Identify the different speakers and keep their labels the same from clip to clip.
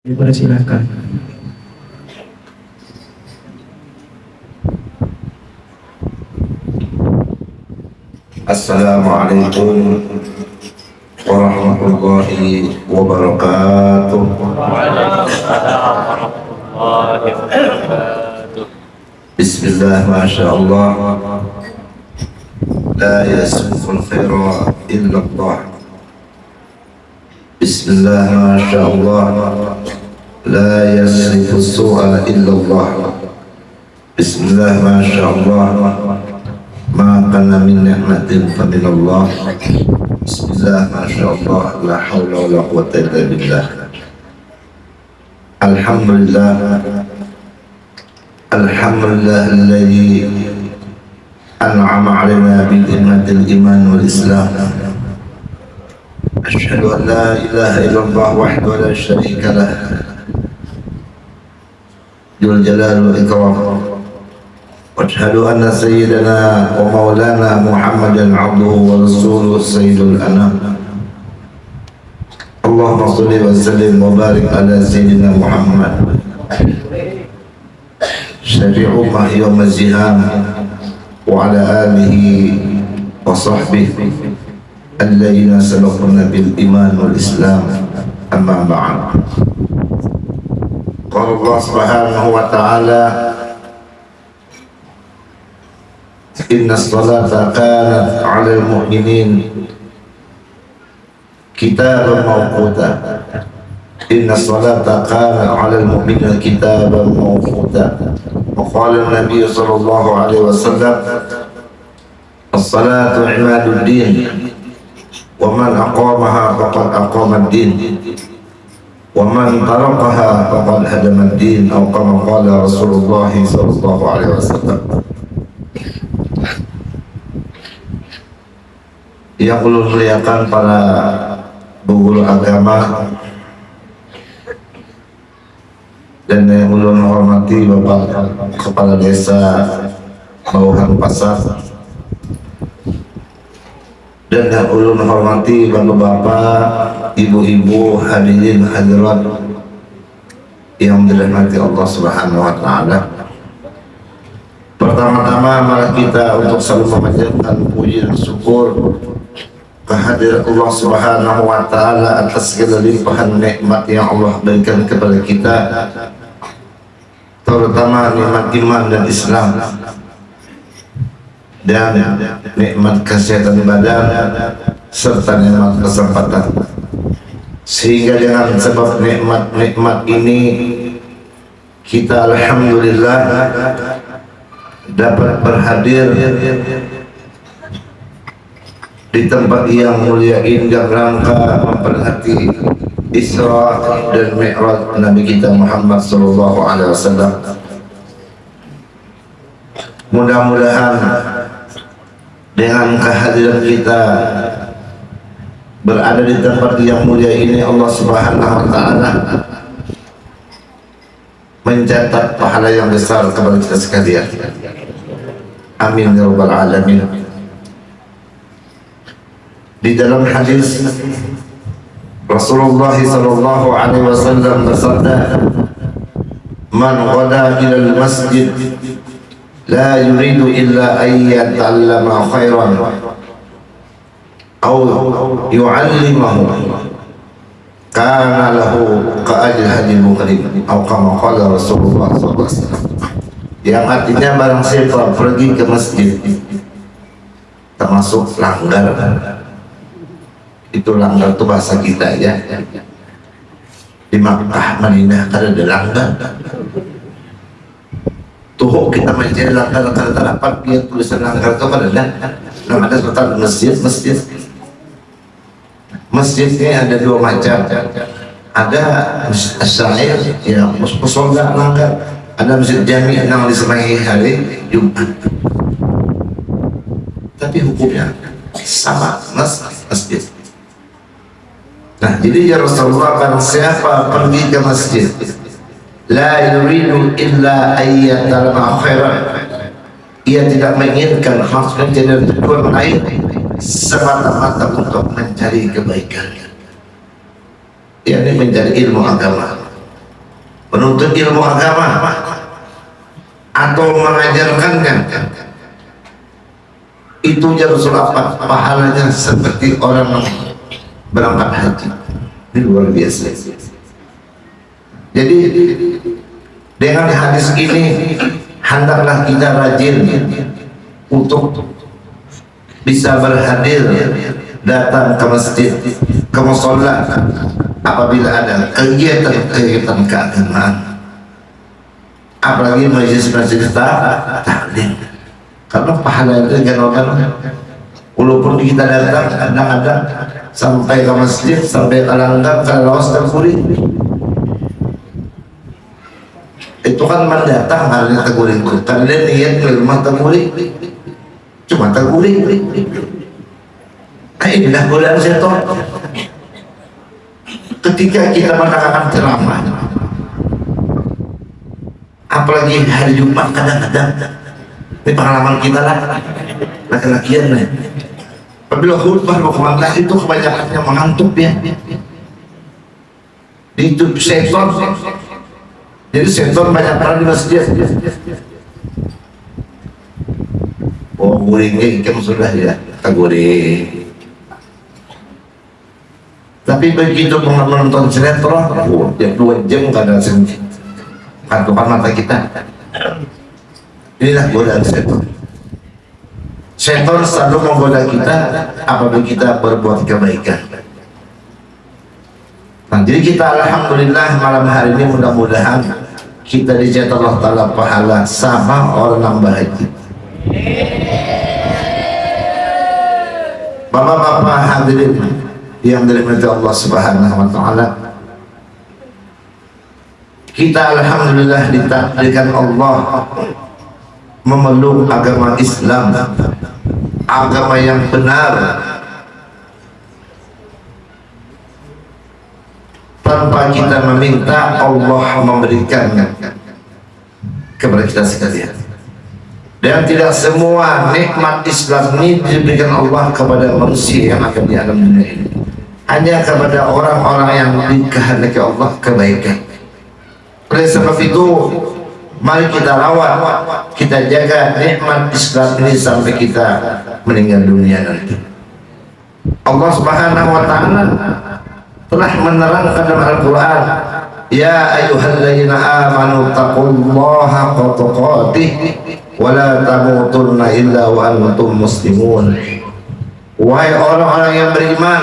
Speaker 1: Dipersilakan.
Speaker 2: Assalamualaikum warahmatullahi wabarakatuh. Bismillah, masya Allah. La yasbiqul khaira illa. Bismillah, masya Allah. La yasbiqus su'a illa Allah. Bismillah, masya Allah. ما كان من نعمة فمن الله بسم الله ما شاء الله لا حول ولا قوة إلا بالله الحمد لله الحمد لله الذي أنعم علينا بنعمة الإيمان والإسلام أشهد أن لا إله إلا الله وحده لا شريك له. ذو الجلال والإكرام. وأشهد أن سيدنا ومولانا محمدا عبده ورسوله سيد الأنام. اللهم صل وسلم وبارك على سيدنا محمد. شفيع امه يوم الزهام. وعلى آله وصحبه. الذين سبقونا بالإيمان والإسلام. أما بعد. قال الله سبحانه وتعالى إن الصلاة كانت على المؤمنين كتابا موقوتا. إن الصلاة كانت على المؤمنين كتابا موقوتا. وقال النبي صلى الله عليه وسلم الصلاة عماد الدين. ومن أقامها فقد أقام الدين ومن تركها فقد هدم الدين أو كما قال رسول الله صلى الله عليه وسلم yang perlu muliakan para guru agama dan yang perlu menghormati Bapak Kepala Desa Bauhan Pasar dan yang perlu menghormati Bapak-Bapak, Ibu-Ibu, hadirin hadirat yang dirahmati Allah Subhanahu wa taala. Pertama-tama malah kita untuk selalu memanjatkan puji dan syukur kehadiran Allah Subhanahu wa taala atas segala limpahan nikmat yang Allah berikan kepada kita terutama nikmat iman dan Islam dan nikmat kesehatan badan serta nikmat kesempatan sehingga dengan sebab nikmat-nikmat ini kita alhamdulillah dapat berhadir di tempat yang mulia ini dan rangka memperhati Isra dan Mi'raj Nabi kita Muhammad wasallam. Mudah-mudahan dengan kehadiran kita berada di tempat yang mulia ini Allah Subhanahu wa taala mencatat pahala yang besar kepada kita sekalian. Amin ya rabbal alamin di dalam hadis Rasulullah sallallahu alaihi wasallam bersabda man ghada ila al-masjid la yuridu illa an yata'allama khairan aw yu'allimahu. Kana lahu ka'ajil hadil muqrim atau kama qala Rasulullah sallallahu alaihi yang artinya barang siapa pergi ke masjid termasuk langgar. Itu langgar itu bahasa kita ya. Di Makkah Madinah kada ada langgar tuh kita menjadi langgar kada terdapat dia tulisan langgar itu kada ada nama ada sebentar masjid masjid. Ini ada dua macam. Ada syair ya musola langgar. Ada masjid jami yang disemangi hari Jumat. Tapi hukumnya sama mas masjid. Nah, jadi ya Rasulullah kan siapa pergi ke masjid la yuridu illa ayyatalama khairan. Ia tidak menginginkan maksudnya jadi tujuan lain semata-mata untuk mencari kebaikan. Ini mencari ilmu agama. Menuntut ilmu agama atau mengajarkannya itu ya Rasul apa pahalanya seperti orang berangkat haji. Ini luar biasa jadi dengan hadis ini hendaklah kita rajin untuk bisa berhadir datang ke masjid ke musola apabila ada kegiatan-kegiatan keagamaan. Apalagi majlis-majlis taklim. Karena pahala itu kan walaupun kita datang kadang-kadang sampai ke masjid sampai ke langgar ke lawas dan itu kan mendatang harinya teguring karena niat rumah teguring. Cuma teguring. Nah inilah godaan setan. Ketika kita mendengarkan ceramah apalagi hari Jumat kadang-kadang ini pengalaman kita lah. Laki-lakian nih. Apabila khutbah mau ke mana itu kebanyakannya mengantuk ya itu setan jadi setan banyak peran di masjid. Oh, guring ikan sudah ya, kita guring. Tapi begitu menonton sinetron, oh, ya dua jam kadang kantongan mata kita. Inilah godaan setan. Setan selalu menggoda kita apabila kita berbuat kebaikan. Nah, jadi kita alhamdulillah malam hari ini mudah-mudahan kita dicatat Allah Ta'ala pahala sama orang yang bahagia. Bapak-bapak hadirin yang dirahmati Allah Subhanahu wa taala. Kita alhamdulillah ditakdirkan Allah memeluk agama Islam, agama yang benar, tanpa kita meminta Allah memberikan kepada kita sekalian. Dan tidak semua nikmat Islam ini diberikan Allah kepada manusia yang akan di alam dunia ini. Hanya kepada orang-orang yang dikehendaki Allah kebaikan. Oleh sebab itu mari kita rawat kita jaga nikmat Islam ini sampai kita meninggal dunia nanti. Allah subhanahu wa ta'ala telah menerangkan dalam Al-Quran. Ya ayuhalladzina amanu taqullaha qatuqatih wa la tamutunna illa wa antum muslimun. Wahai orang-orang yang beriman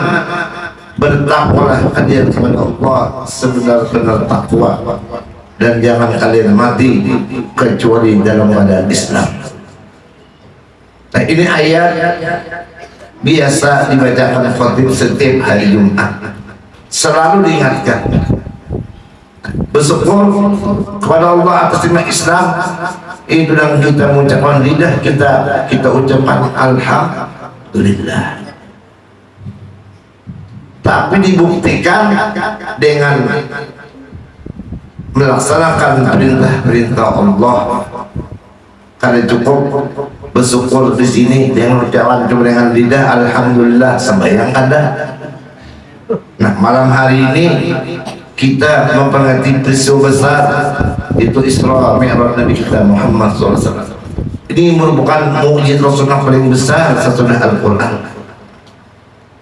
Speaker 2: bertakwalah kalian kepada Allah sebenar-benar takwa. Dan jangan kalian mati kecuali dalam keadaan Islam. Nah ini ayat biasa dibacakan khatib setiap hari Jumat selalu diingatkan. Bersyukur kepada Allah atas nikmat Islam. Itu dan kita mengucapkan lidah kita kita ucapkan Alhamdulillah. Tapi dibuktikan dengan melaksanakan perintah-perintah Allah. Karena cukup bersyukur di sini dengan ucapan dengan lidah Alhamdulillah. Sembahyang ada Nah malam hari ini kita memperingati peristiwa besar itu Isra Mi'raj Nabi kita Muhammad SAW. Ini merupakan mujizat Rasulullah paling besar sesudah Al-Quran.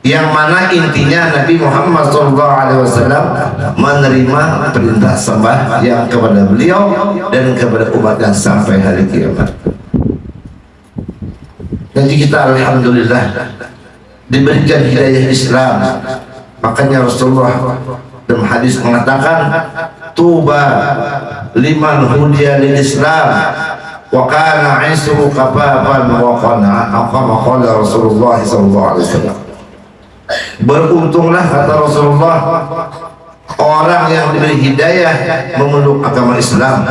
Speaker 2: Yang mana intinya Nabi Muhammad SAW menerima perintah sembah yang kepada beliau dan kepada umatnya sampai hari kiamat. Jadi kita Alhamdulillah diberikan hidayah Islam makanya Rasulullah dalam hadis mengatakan tuba liman hudiya lil Islam wa kana isru kafaban wa qana aqama qala Rasulullah sallallahu alaihi wasallam. Beruntunglah kata Rasulullah orang yang diberi hidayah memeluk agama Islam.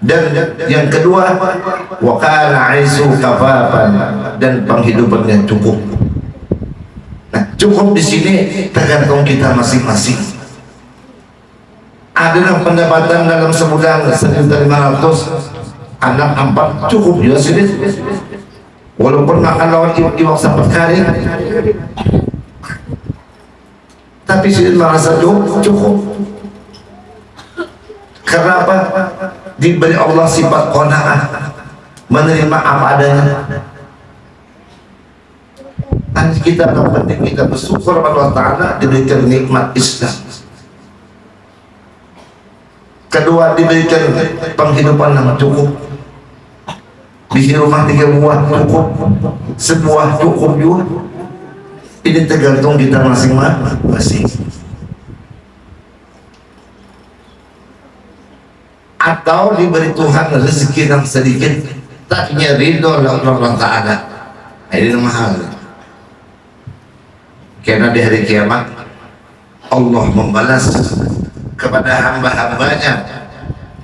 Speaker 2: Dan yang kedua wa kana isru kafaban dan penghidupannya cukup Nah, cukup di sini tergantung kita masing-masing. Ada pendapatan dalam sebulan sejuta lima ratus, anak empat cukup juga sini. Walaupun makan lawan iwak sampai kali, tapi sini merasa cukup. cukup. Kenapa? Diberi Allah sifat qanaah, menerima apa adanya. Dan kita yang penting kita bersyukur Allah Ta'ala diberikan nikmat Islam. Kedua diberikan penghidupan yang cukup. Di rumah tiga buah cukup, sebuah cukup juga. Ini tergantung kita masing-masing. Atau diberi Tuhan rezeki yang sedikit, tak ridho Allah Ta'ala. Ini mahal karena di hari kiamat Allah membalas kepada hamba-hambanya.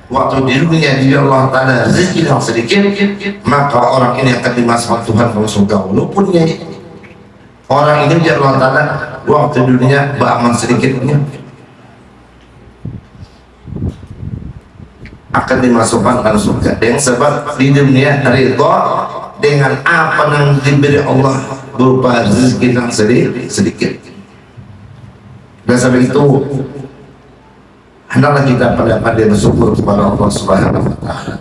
Speaker 2: Waktu di dunia di Allah Ta'ala rezeki yang sedikit maka orang ini akan dimasukkan Tuhan ke surga. Walaupun orang ini di Allah Ta'ala waktu di dunia beramal sedikitnya akan dimasukkan ke surga. Dengan sebab di dunia ridho dengan apa yang diberi Allah berupa rezeki yang sedikit dan sampai itu hendaklah kita pada pandai bersyukur kepada Allah Subhanahu wa taala.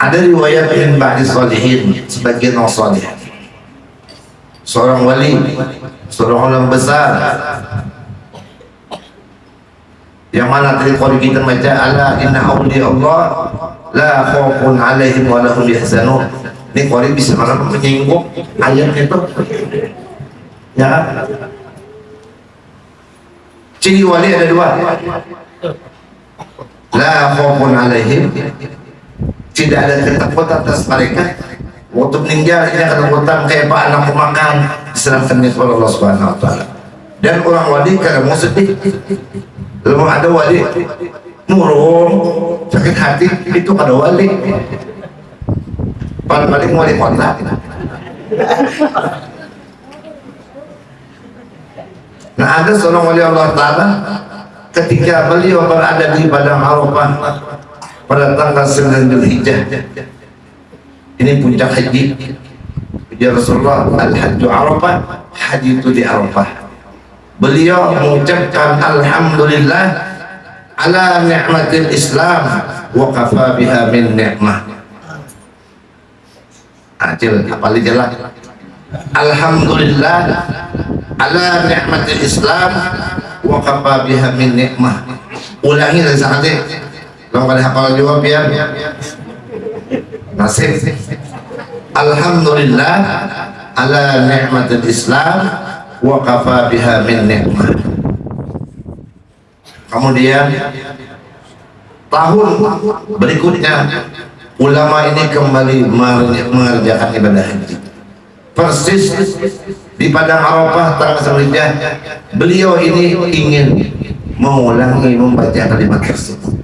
Speaker 2: Ada riwayat min ba'di salihin sebagian orang. Seorang wali, seorang orang besar yang mana tadi kita baca ala inna awliya Allah la khawfun alaihim wa lahum yahzanun. Ini Qori bisa malah menyinggung ayat itu. Ya ciri wali ada dua. La khawfun alaihim tidak ada ketakutan atas mereka. Waktu meninggal ini ketakutan kayak pak anak makan diserahkan oleh Allah subhanahu wa ta'ala. Dan orang wali karena mau sedih kalau ada wali murung sakit hati itu ada wali paling-paling wali kota nah ada seorang wali Allah Ta'ala ketika beliau berada di Padang Arafah pada tanggal 9 Zulhijjah ini puncak haji. Ya Rasulullah al-hajju Arafah haji itu di Arafah. Beliau mengucapkan Alhamdulillah ala ni'matil Islam wa kafa biha min ni'mah. Acil apalagi jelas Alhamdulillah. Ala ni'matil Islam wa kafa biha min nikmah ulangi dari saat ini. Kalau pada hafal juga biar nasib. Alhamdulillah. Ala ni'matil Islam wa kafa biha min nikmah kemudian tahun berikutnya ulama ini kembali mengerjakan ibadah haji. Persis di padang Arafah tanggal selanjutnya beliau ini ingin mengulangi membaca kalimat tersebut.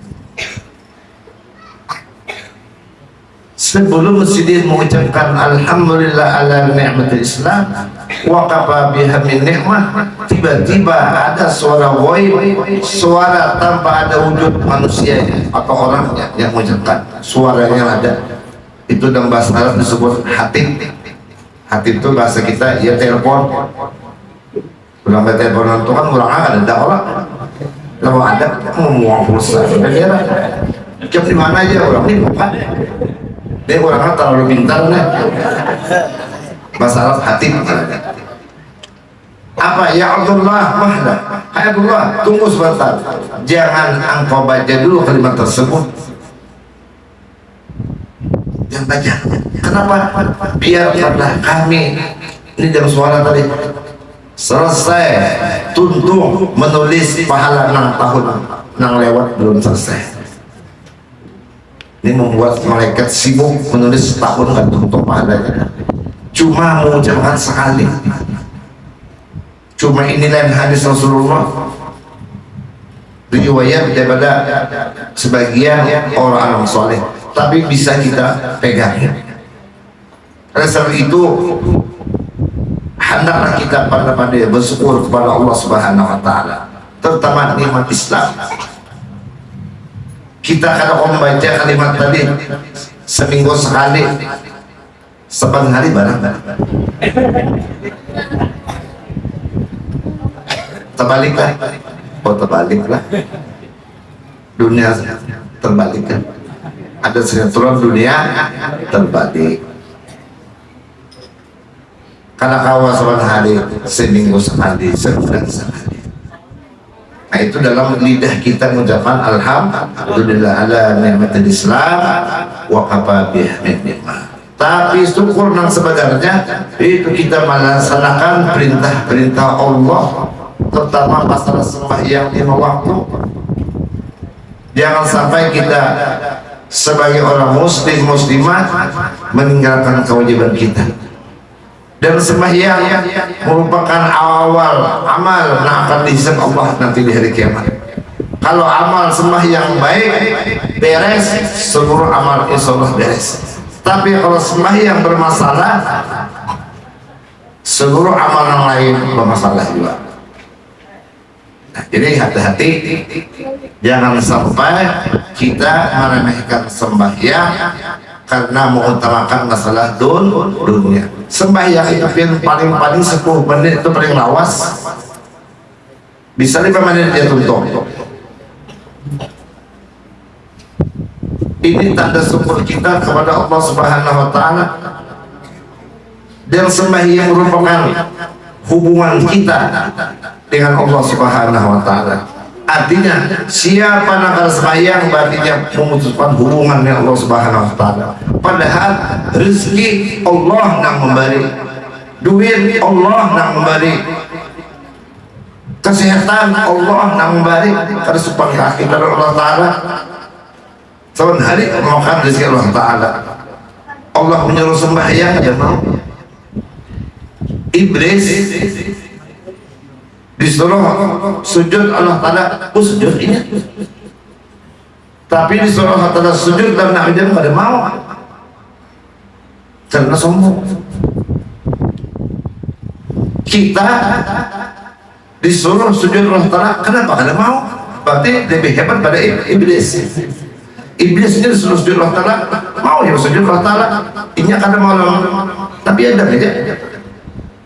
Speaker 2: Sebelum Sidin mengucapkan Alhamdulillah ala ni'matil Islam wa kafa biha min ni'mah tiba-tiba ada suara woi suara tanpa ada wujud manusia atau orangnya yang mengucapkan suaranya ada. Itu dalam bahasa Arab disebut hati hati itu bahasa kita ya telepon. Ulang telepon itu kan kurang ada orang. Kalau ada mau pulsa. Kira jam di mana aja orang? Ini bukan dia orangnya terlalu pintar nih Arab hati apa? Ya Allah mahda hai Allah tunggu sebentar. Jangan engkau baca dulu kalimat tersebut. Jangan baca. Kenapa? Biar karena kami. Ini dalam suara tadi. Selesai. Tuntung menulis pahala enam tahun. Yang lewat belum selesai. Ini membuat malaikat sibuk menulis setahun kan untuk pahalanya cuma mengucapkan sekali. Cuma inilah hadis Rasulullah. Riwayat daripada sebagian orang-orang soleh. Tapi bisa kita pegang. Sebab itu hendaklah kita pada-pada bersyukur kepada Allah Subhanahu wa taala. Terutama nikmat Islam. Kita kalau membaca kalimat tadi seminggu sekali sepan hari barang terbalik kan oh terbalik lah. Dunia terbalik kan ada sinetron dunia terbalik. Karena kawasan hari seminggu sekali sebulan sekali. Nah itu dalam lidah kita mengucapkan alhamdulillah ala ni'matil islam wa kafa nikmah tapi syukur yang sebenarnya itu kita melaksanakan perintah-perintah Allah terutama masalah sembahyang lima waktu. Jangan sampai kita sebagai orang muslim muslimah meninggalkan kewajiban kita. Dan sembahyang merupakan awal amal yang akan dihisap Allah nanti di hari kiamat. Kalau amal sembahyang baik beres seluruh amal insya Allah beres tapi kalau sembahyang bermasalah seluruh amalan lain bermasalah juga. Nah, jadi hati-hati jangan sampai kita meremehkan sembahyang karena mengutamakan masalah dun, dunia. Sembahyang itu paling-paling 10 menit itu paling lawas. Bisa 5 menit dia tutup ini tanda syukur kita kepada Allah Subhanahu wa taala dan sembahyang merupakan hubungan kita dengan Allah Subhanahu wa taala. Artinya siapa nakal sembahyang berarti dia memutuskan hubungan dengan Allah Subhanahu wa taala. Padahal rezeki Allah yang memberi. Duit Allah yang memberi. Kesehatan Allah yang memberi. Karena kita Allah taala Tahun hari makan rezeki Allah Ta'ala. Allah menyuruh sembahyang ya mau? Iblis disuruh sujud Allah Ta'ala oh sujud ini tapi disuruh Allah Ta'ala sujud dan Nabi dia pada mau. Karena sombong. Kita disuruh sujud Allah Ta'ala kenapa? karena mau? Berarti lebih hebat pada iblis iblisnya disuruh sujud Allah Ta'ala. Mau ya sujud Allah Ta'ala. Ini karena mau tapi ada aja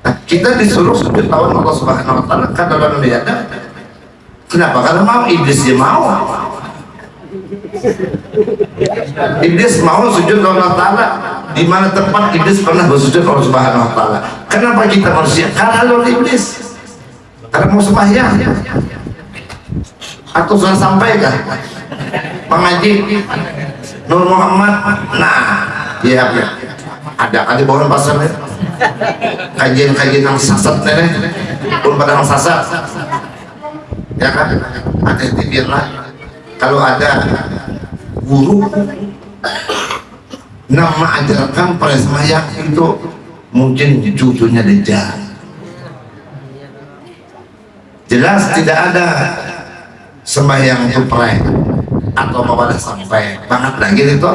Speaker 2: nah, kita disuruh sujud lawan Allah Subhanahu Wa Ta'ala. Karena dalam ada. Kenapa? karena mau. Iblisnya mau. Iblis mau sujud Allah Ta'ala. Di mana tempat iblis pernah bersujud Allah Subhanahu Wa Ta'ala? Kenapa kita manusia? karena lawan iblis. Karena mau sembahyang. Atau sudah sampai kah? Pengaji Nur Muhammad. Nah iya ya ada kali bawaan pasar nih kajian-kajian yang sasat nih pun pada yang sasat. Ya kan? Yang biarlah kalau ada guru nama ajarkan pada semayang itu mungkin cucunya Dejjal jelas tidak ada sembahyang itu prank atau pada sampai banget lagi itu?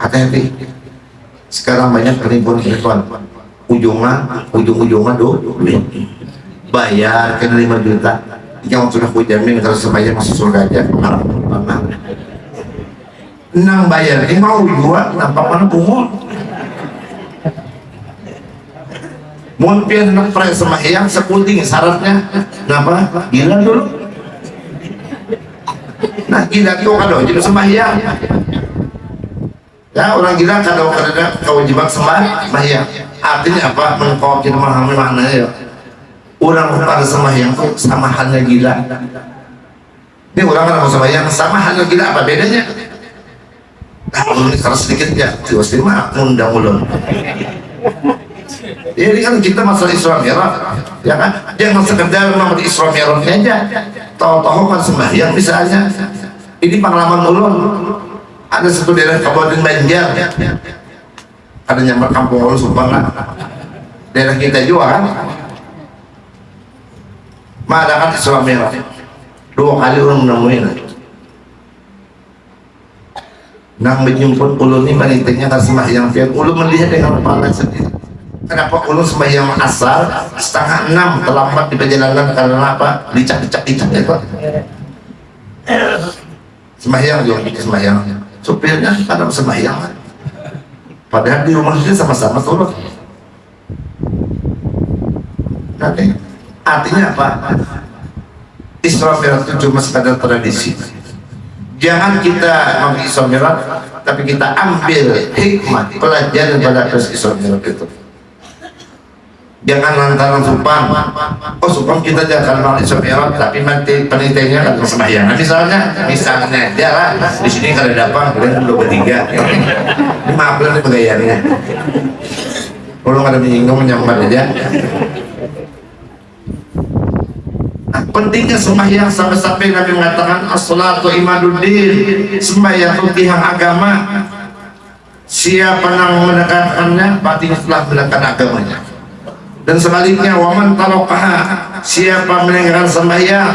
Speaker 2: Hati-hati. Sekarang banyak penipuan-penipuan ujungnya ujung-ujungnya duit bayar kena 5 juta. Yang sudah ku jamin kalau sebayar masuk surga aja. Nang bayar ini mau jual nampak mana pungut mungkin nak pernah sembahyang sekulting syaratnya. Kenapa? Gila dulu nah gila itu kado jadi sembahyang. Ya orang gila kado karena kewajiban sembahyang. Artinya apa? Mengkau kita memahami maknanya ya? Orang pada sembahyang itu sama halnya gila. Ini orang kan sembahyang sama halnya gila apa bedanya? Nah ini keras sedikit ya pasti mah undang ulun. Ya, ini kan kita masalah Isra Mi'raj, ya kan? Jangan sekedar di Isra Mi'rajnya aja. Tahu-tahu kan sembahyang misalnya. Ini pengalaman ulun. Ada satu daerah Kabupaten Banjar. Ada nyamar kampung ulun Subang Daerah kita juga kan. Mengadakan Isra Mi'raj. Dua kali orang menemuin. Nang menjemput ulun ini panitianya kan sembahyang pihak ulun melihat dengan kepala sendiri Kenapa ulun sembahyang asal setengah enam terlambat di perjalanan karena apa? Dicak-dicak-dicak ya Pak. Sembahyang juga bikin sembahyang. Supirnya kadang sembahyang. Padahal di rumah dia sama-sama turun. Nanti artinya apa Isra itu cuma sekadar tradisi jangan kita Isra Mi'raj tapi kita ambil hikmah pelajaran pada Isra Mi'raj itu jangan lantaran supan oh supan kita jangan mau Mi'raj tapi nanti penelitiannya kan sembahyang. Nah, misalnya misalnya dia lah di sini kalau dapat kalian dulu bertiga. Ini maaf lah nih kalau nggak ada menyinggung menyambar aja. Pentingnya sembahyang sampai-sampai Nabi mengatakan as-salatu imaduddin sembahyang itu tiang agama. Siapa yang mendekatkannya berarti telah mendekatkan agamanya dan sebaliknya waman tarokaha siapa meninggalkan sembahyang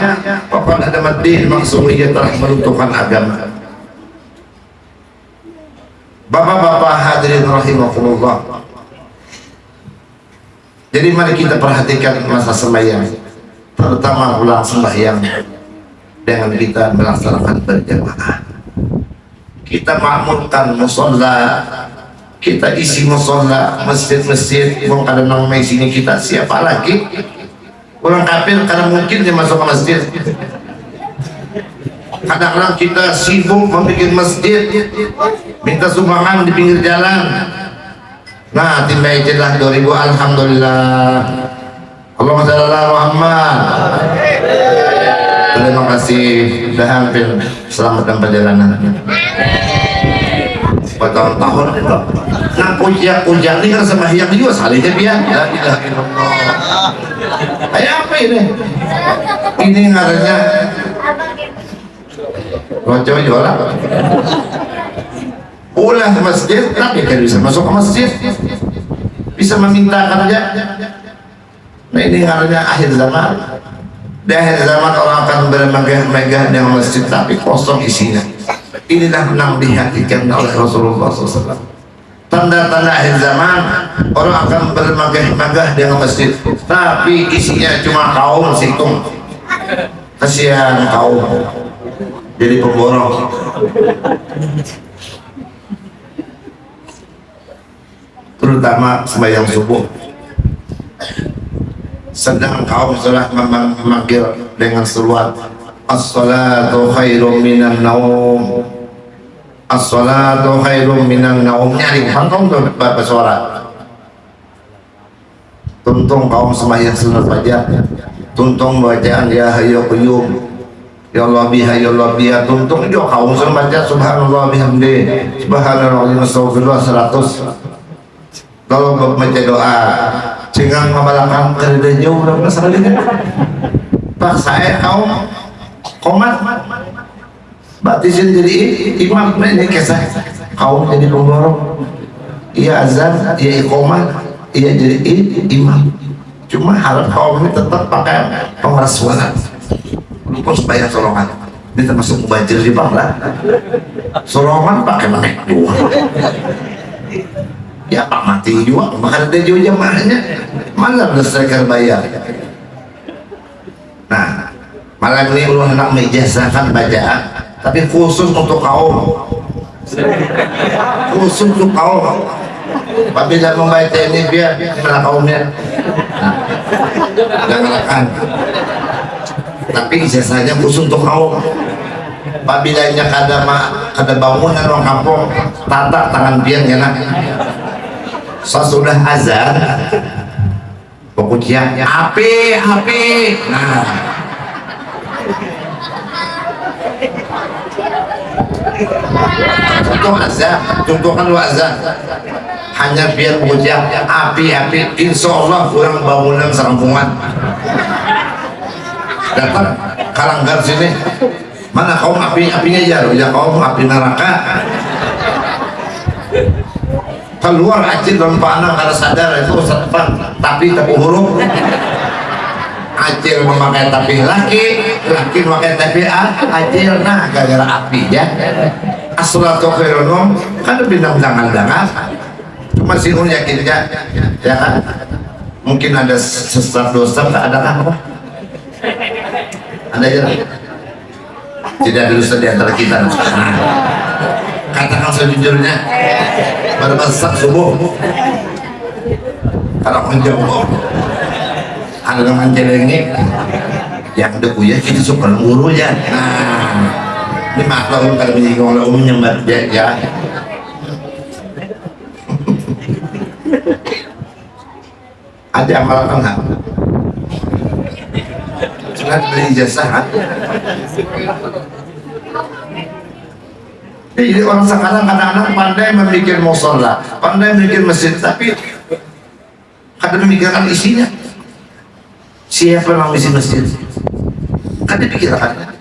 Speaker 2: bapak ada madin maksudnya ia telah meruntuhkan agama. Bapak-bapak hadirin rahimahullah jadi mari kita perhatikan masa sembahyang terutama pulang sembahyang dengan kita melaksanakan berjamaah. Kita makmurkan musola kita isi musola masjid-masjid mau ada nama sini kita. Siapa lagi? Orang kafir karena mungkin dia masuk ke masjid. Kadang-kadang kita sibuk membuat masjid. Minta sumbangan di pinggir jalan. Nah timba ijadah 2000 Alhamdulillah. Allahumma sholli ala Muhammad. Terima kasih. Sudah hampir selamat dalam perjalanan. Bertahun-tahun itu. Nah kujak-kujak ini kan sama yang juga salihnya dia. La ilaha illallah. Apa ini? Ini ngarannya Rojo jualan. Ulah masjid, tapi kan bisa masuk ke masjid. Bisa meminta kerja Nah ini harusnya akhir zaman. Di akhir zaman orang akan bermegah-megah dengan masjid tapi kosong isinya. Inilah yang dihatikan oleh Rasulullah SAW. Tanda-tanda akhir zaman orang akan bermegah-megah dengan masjid tapi isinya cuma kaum situng. Kasihan kaum jadi pemborong. Terutama sembahyang subuh sedang kaum telah memanggil dengan seruan as-salatu khairum minan naum as-salatu khairum minan naum. Nyari pantong tuh bapak suara. Tuntung kaum sembahyang sunat fajar tuntung bacaan ya hayu qayyum ya Allah biha ya Allah biha tuntung juga kaum sunat baca subhanallah bihamdi subhanallah astagfirullah 100 kalau baca doa sehingga ngabalakang kerja jauh udah sekali pak saya kau komat batisin jadi imam ini kisah kau jadi pemborong iya azan iya ikomat iya jadi imam. Cuma harap kaum ini tetap pakai pengeras suara. Lupa supaya solongan ini termasuk banjir di bangla. Solongan pakai manik dua. Ya pak mati juga makan ada juga jamaahnya. Mana berdasarkan bayar? Nah malam ini Allah hendak menjazahkan bacaan tapi khusus untuk kaum. Khusus untuk kaum. Apabila membaca ini biar mana kaumnya? Nah, jangan tapi ijazahnya khusus untuk kaum. Apabila ada ada bangunan orang kampung tata tangan biar ya nak. Sesudah azan pokoknya api api. Nah contoh azan contohkan lu azan hanya biar pokoknya api api insya Allah kurang bangunan serampungan datang kalanggar sini. Mana kaum api apinya ya ya kaum api neraka. Keluar acil dalam panah karena sadar. Itu setepat tapi tapi huruf acil memakai tapi laki laki memakai tapi acil nah gara-gara api ya. Asolatu khairunum kan bintang-bintang cuma sih yakin ya. Ya kan? Mungkin ada sesat dosa tak ada apa ada ya? Tidak ada dosa di antara kita. Katakan sejujurnya pada masa subuh. Karena menjauh ada dengan celengnya yang ada kuya kita suka nguru ya. Nah ini maklum kalau menjadi orang umum yang ya, ya. ada amalan enggak? Sudah beli ijazah jadi orang sekarang kadang-kadang pandai memikir musola pandai memikir masjid tapi kadang memikirkan isinya siapa yang misi masjid kan dipikirkan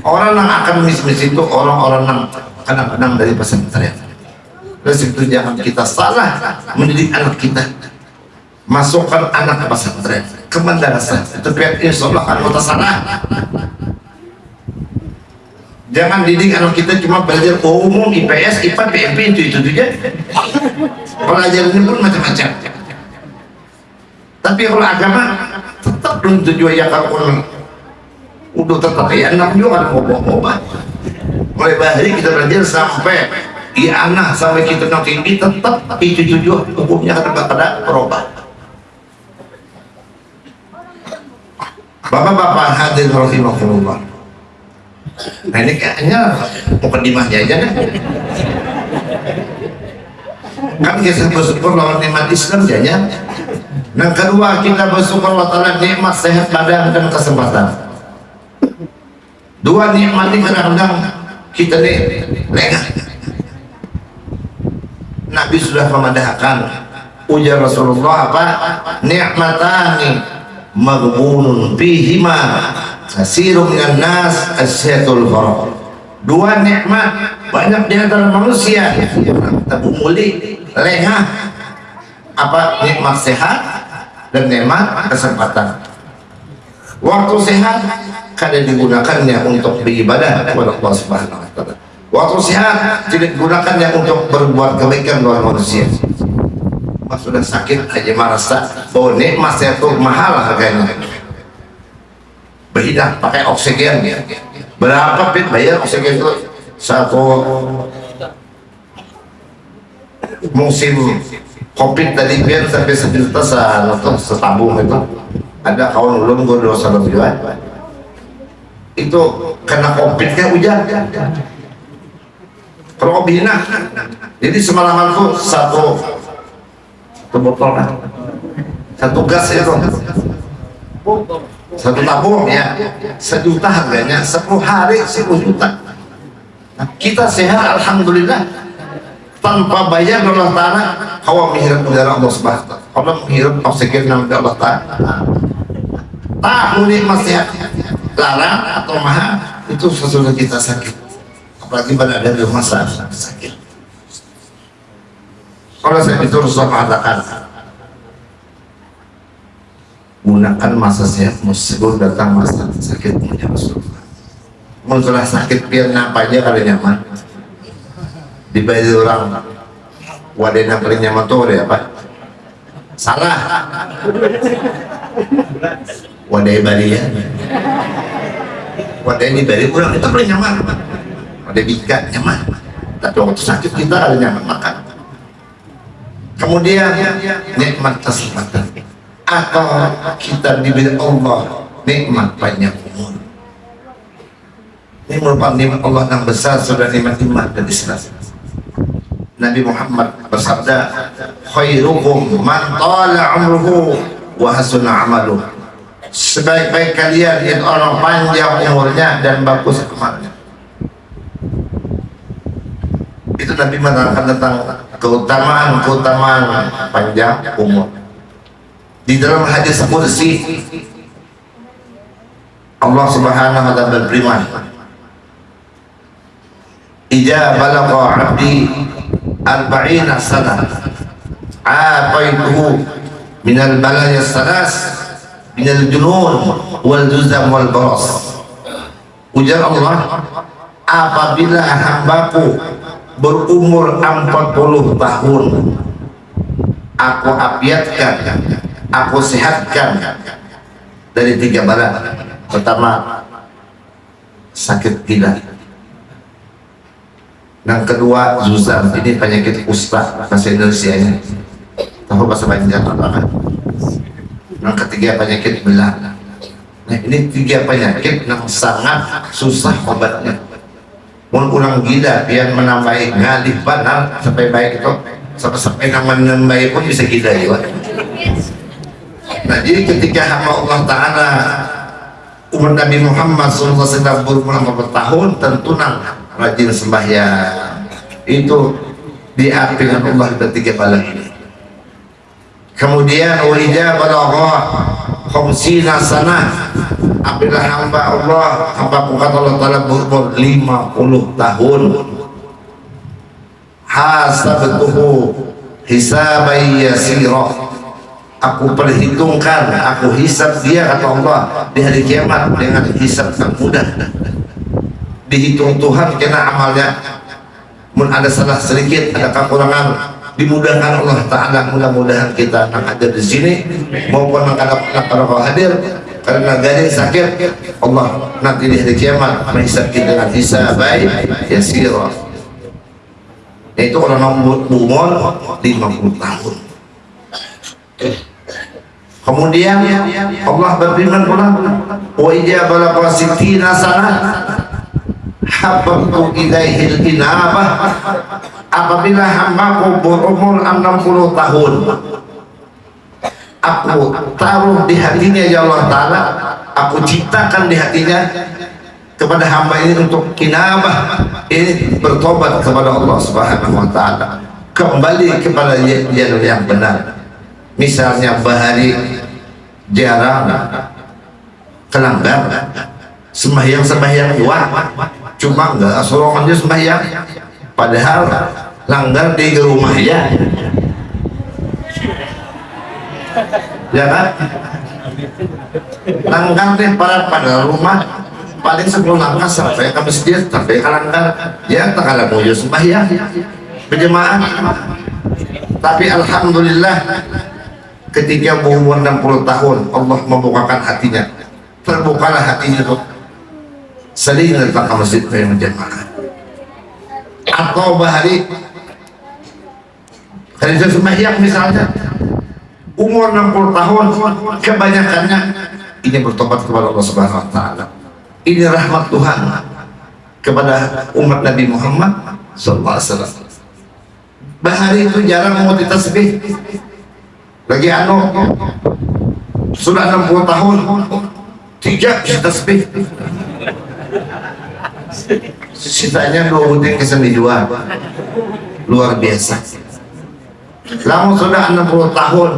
Speaker 2: orang yang akan misi masjid itu orang-orang yang kadang-kadang dari pesantren dan itu jangan kita salah mendidik anak kita. Masukkan anak ke pesantren ke madrasah. Tapi insya Allah akan kita salah jangan didik anak kita cuma belajar umum IPS IPA PMP itu itu saja pelajaran pun macam-macam tapi kalau agama tetap belum tujuan ya kalau udah tetap ya anak juga ada ngobah-ngobah mulai bahari kita belajar sampai di anak sampai kita nanti ini tetap itu tujuh hukumnya ada ada berubah Bapak-bapak hadir rahimahullah nah ini kayaknya mukadimahnya aja kan kan kita bersyukur lawan nikmat Islam jadinya yang kedua kita bersyukur Allah Ta'ala nikmat sehat badan dan kesempatan. Dua nikmat ini kadang-kadang kita nih lengah Nabi sudah memadahkan ujar Rasulullah apa? Ni'matani maghbunun fihima kasirun minan nas asyatul farah dua nikmat banyak di antara manusia. Tabu muli lengah. Apa? Nikmat sehat dan nikmat kesempatan. Waktu sehat kadang digunakannya untuk beribadah kepada Allah Subhanahu wa taala. Waktu sehat tidak gunakannya untuk berbuat kebaikan luar manusia. Pas sudah sakit aja merasa bahwa nikmat saya tuh mahal harganya. Berhidah pakai oksigen. Berapa pit bayar oksigen itu satu. Musim covid tadi biar sampai sejuta atau setabung itu. Ada kawan belum gue dosa lebih itu kena covid kan hujan. Robina jadi semalaman tuh satu satu botol kan? Satu gas itu satu tabung ya. Sejuta harganya sepuluh hari sepuluh juta. Nah, kita sehat Alhamdulillah tanpa bayar Allah Ta'ala hawa menghirup udara Allah Subhanahu Allah menghirup oksigen dari Allah Ta'ala. Tak nikmat sehat larang atau mahal itu sesudah kita sakit. Apalagi pada ada di masa sakit. Kalau saya itu Rasulullah mengatakan gunakan masa sehat sebelum datang masa sakit punya Rasulullah. Muncullah sakit biar aja kalau nyaman dibayar orang. Paling nyaman tuh ada apa salah. Wadai bari ya. Wadai di bari kurang itu paling nyaman. Ada bingkai nyaman. Tapi waktu sakit kita ada nyaman makan. Kemudian nikmat kesempatan. Atau kita diberi Allah? Nikmat banyak umur. Ini merupakan nikmat Allah yang besar sudah nikmat iman dan Islam Nabi Muhammad bersabda khairukum man tala umruhu wa hasuna amaluh sebaik-baik kalian yang orang panjang umurnya dan bagus amalnya. Itu Nabi menerangkan tentang keutamaan-keutamaan panjang umur. Di dalam hadis kursi Allah subhanahu wa ta'ala berfirman Ija balagha abdi arba'ina sana. A'apaituhu minal balaya salas minal junun wal juzam wal baras. Ujar Allah apabila hambaku berumur 40 tahun aku apiatkan aku sehatkan dari tiga bala. Pertama sakit tidak yang kedua zuzam ini penyakit kusta bahasa Indonesia ini. Tahu bahasa Banjar apa kan yang ketiga penyakit belah. Nah ini tiga penyakit yang sangat susah obatnya. Mau kurang gila biar menambahi ngalih benar sampai baik itu sampai sampai nama menambahi pun bisa gila ya nah jadi ketika hamba Allah Ta'ala umat Nabi Muhammad SAW berumur bertahun tentu nang rajin sembahyang. Itu diapi dengan Allah ketiga bala ini. Kemudian wajah balagha khamsina sana. Apabila hamba Allah hamba kata Allah Ta'ala berumur 50 tahun. Hasabtuhu hisabai yasirah aku perhitungkan aku hisap dia kata Allah di hari kiamat dengan hisap yang mudah dihitung Tuhan karena amalnya. Mun ada salah sedikit ada kekurangan dimudahkan Allah Ta'ala. Mudah-mudahan kita yang ada di sini maupun ada kalau hadir. Karena gading sakit Allah nanti di hari kiamat menghisap kita dengan hisap baik ya sirah itu orang umur 50 tahun. Kemudian Allah berfirman pula, "Wa idza balagha sanah habbtu ilaihil inabah." Apabila hambaku berumur 60 tahun, aku taruh di hatinya ya Allah Ta'ala aku ciptakan di hatinya kepada hamba ini untuk kinabah ini bertobat kepada Allah Subhanahu wa taala. Kembali kepada jalur yang benar. Misalnya bahari jarang kelanggar sembahyang-sembahyang dua cuma enggak dia sembahyang. Padahal langgar di rumah ya. Ya kan? Langgar deh pada pada rumah paling sebelum langkah sampai ke masjid sampai ke langgar. Ya tak ada mau sembahyang. Berjemaah. Tapi alhamdulillah ketika berumur 60 tahun Allah membukakan hatinya. Terbukalah hatinya datang ke masjid yang berjamaah atau bahari. Hari sembahyang misalnya. Umur 60 tahun kebanyakannya ini bertobat kepada Allah Subhanahu wa taala. Ini rahmat Tuhan kepada umat Nabi Muhammad sallallahu alaihi wasallam. Bahari itu jarang mau ditasbih. Lagi anu sudah 60 tahun tiga bisa tasbih sisanya dua buting ke seni dua. Luar biasa. Lama sudah 60 tahun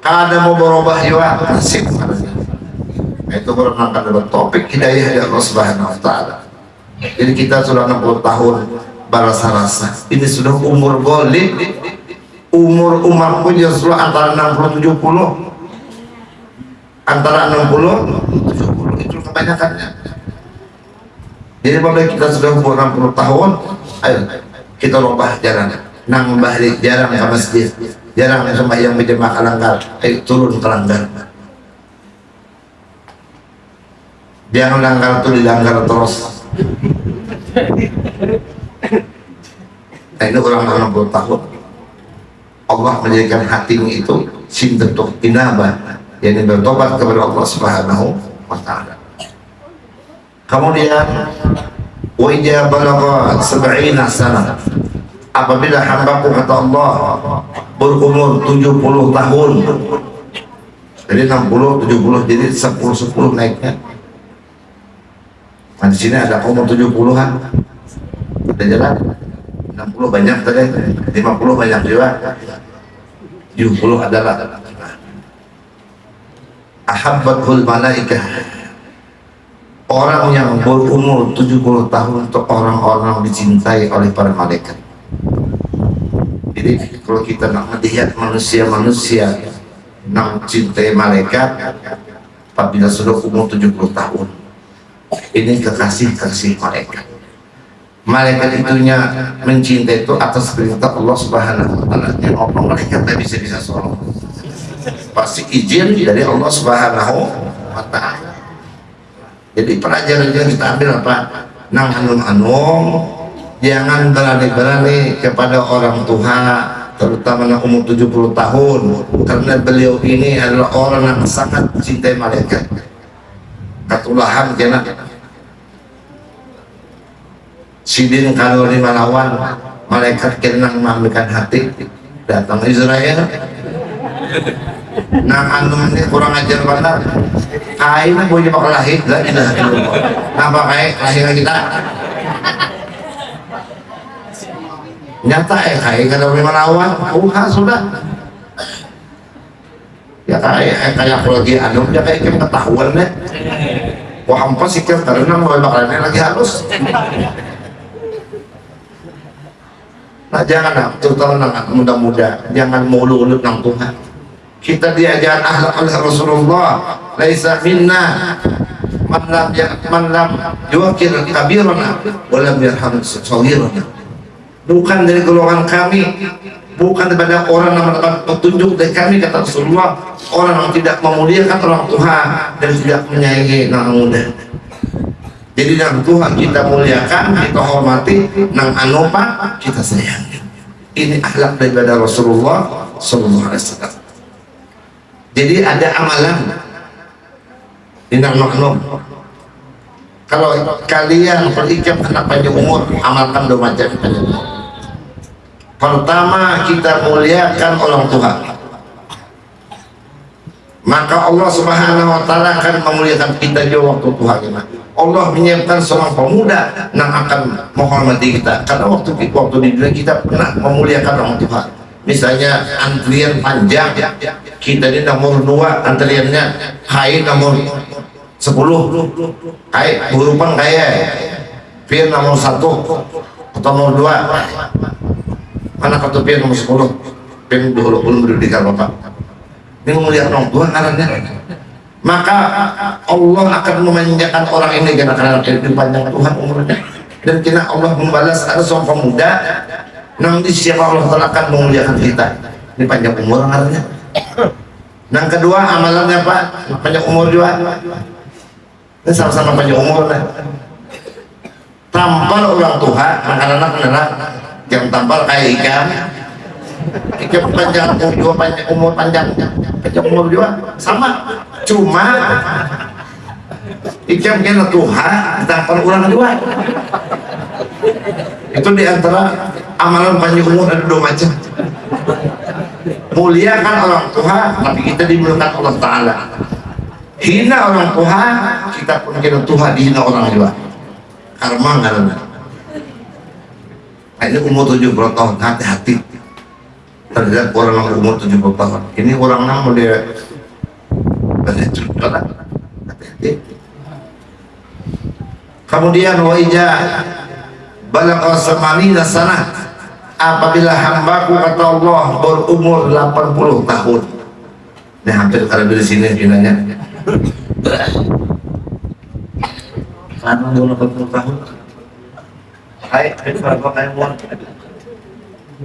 Speaker 2: kada mau berubah juga nasib. Itu merupakan dapat topik hidayah dari Allah Subhanahu Wa Taala. Jadi kita sudah 60 tahun barasa rasa. Ini sudah umur golib umur umatku justru antara 60 70 antara 60 70 itu kebanyakannya jadi pada kita sudah umur 60 tahun ayo kita rubah jalan. Nang balik jarang ke masjid jarang yang berjemaah kalanggar ayo turun ke langgar. Jangan langgar itu dilanggar terus. Nah ini orang 60 tahun. Allah menjadikan hatimu itu sintetuh inabah yang bertobat kepada Allah Subhanahu wa taala. Kemudian wa idza balagha sana apabila hambaku kata Allah berumur 70 tahun jadi 60 70 jadi 10 10 naiknya. Nah, di sini ada umur 70-an ada jalan? 60 banyak tadi 50 banyak juga. 70 adalah. Ahabbatul malaikah orang yang berumur 70 tahun untuk orang-orang dicintai oleh para malaikat jadi kalau kita nak melihat manusia-manusia nak cintai malaikat apabila sudah umur 70 tahun ini kekasih-kasih malaikat malaikat itunya mencintai itu atas perintah Allah Subhanahu wa taala. Yang Allah malaikat tidak bisa bisa soal. Pasti izin dari Allah Subhanahu wa taala. Jadi pelajaran yang kita ambil apa? Nang anum anum jangan berani-berani kepada orang tua terutama yang umur 70 tahun karena beliau ini adalah orang yang sangat cintai malaikat. Katulahan kena. Sidin kalau lima lawan malaikat kena mengambilkan hati. Datang Israel nang anu ini kurang ajar benar kain boleh bakal lahir lah ilah napa kain lahir kita nyata eh kayak kada boleh melawan oh sudah. Ya kayak eh, kayak aku lagi anu ya kayak kita ketahuan deh wah hampa sih karena mau bakalan lagi halus. Nah jangan terutama nang muda-muda. Jangan mulu-ulut nang Tuhan kita diajar akhlak oleh Rasulullah. Laisa minna. Man lam ya man lam yuqir kabirana wa lam yarham saghirana. Bukan dari golongan kami. Bukan daripada orang yang mendapat petunjuk dari kami kata Rasulullah. Orang yang tidak memuliakan orang Tuhan dan tidak menyayangi anak muda. Jadi nang Tuhan kita muliakan kita hormati nang anopa kita sayangi ini akhlak daripada Rasulullah Sallallahu Alaihi Wasallam jadi ada amalan. Di nang maknum kalau kalian berikam anak panjang umur amalkan macam panjang umur pertama kita muliakan orang tua. Maka Allah subhanahu wa ta'ala akan memuliakan kita juga waktu kita. Allah menyiapkan seorang pemuda yang akan menghormati kita. Karena waktu waktu di dunia kita pernah memuliakan orang tua misalnya antrian panjang kita di nomor dua antriannya. Hai nomor sepuluh. Hai berupan kaya Fir nomor satu atau nomor dua. Anak kartu pian nomor 10 pian dulu belum berdidikan bapak ini melihat orang tua karena maka Allah akan memanjakan orang ini karena karena dipanjang Tuhan umurnya. Dan kena Allah membalas ada seorang pemuda nanti siapa Allah Ta'ala akan memuliakan kita. Ini panjang umur karena yang kedua amalannya Pak. Panjang umur juga. Ini sama-sama panjang umur lah tampal orang Tuhan anak-anak nerang yang tampal kayak ikan. Ikan panjang umur panjang umur panjang. Panjang umur juga. Sama. Cuma ikan kena Tuhan tampal orang kedua itu di antara amalan panjang umur ada dua macam. Muliakan orang Tuhan tapi kita dimuliakan Allah Ta'ala. Hina orang Tuhan kita pun kena Tuhan dihina orang juga karma karena ini umur 70 tahun hati-hati. Terhadap orang yang umur 70 tahun. Ini orang nama dia hati-hati. Kemudian wajah balak al-samanina sana apabila hambaku kata Allah berumur 80 tahun ini hampir kalau di sini pinanya kan umur 80 tahun Hai, berapa kayak mau?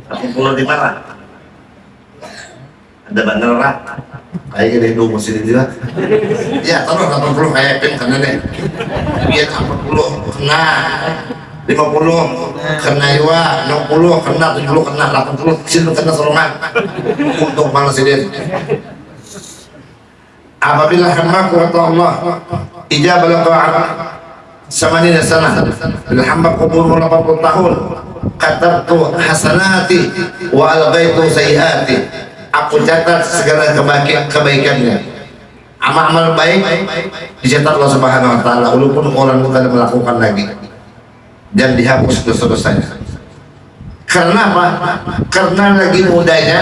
Speaker 2: Aku pulau di mana? Ada. Kayak masih di. Ya, taruh 80 kayak pin karena deh. Biar 80 kena. 50 kena iwa, 60 kena, 70 kena, 80 sini kena solongan. Untuk malas ini. Apabila hamba kata Allah, ijabah ta'ala samanina sana. Bila hamba kubur 80 tahun katabtu hasanati wa alghaitu sayiati. Aku catat segala kebaikan kebaikannya. Amal-amal baik dicatat Allah Subhanahu wa taala walaupun orang bukan melakukan lagi dan dihapus dosa-dosanya karena apa? karena lagi mudanya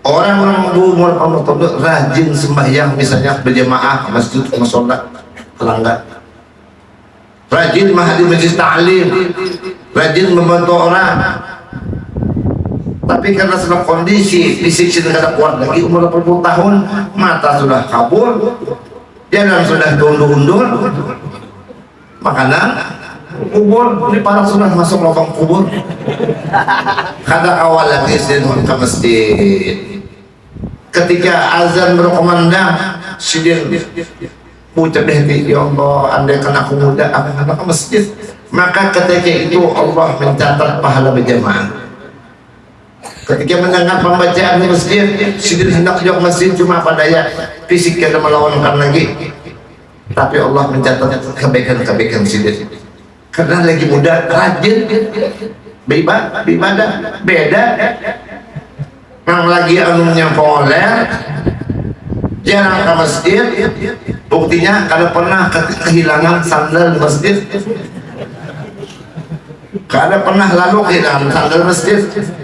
Speaker 2: orang-orang umur rajin sembahyang misalnya berjamaah masjid masalah pelanggan rajin mahadi majlis ta'lim rajin membantu orang. Tapi karena sedang kondisi fisik sudah tidak kuat lagi umur 80 tahun mata sudah kabur jalan sudah undur-undur makanan kubur ini para sudah masuk lubang kubur. Kada awal sidin ke masjid. Ketika azan berkomandang sidin ucap deh ya Allah andai kan aku muda aku akan ke masjid. Maka ketika itu Allah mencatat pahala berjamaah. Ketika mendengar pembacaan di masjid Sidin hendak ke masjid cuma apa daya fisik kita melawankan lagi. Tapi Allah mencatat kebaikan-kebaikan Sidin karena lagi muda rajin. Beribadah beda. Yang lagi anunya poler jarang ke masjid. Buktinya kalau pernah kehilangan sandal di masjid. Kalau pernah lalu kehilangan sandal masjid.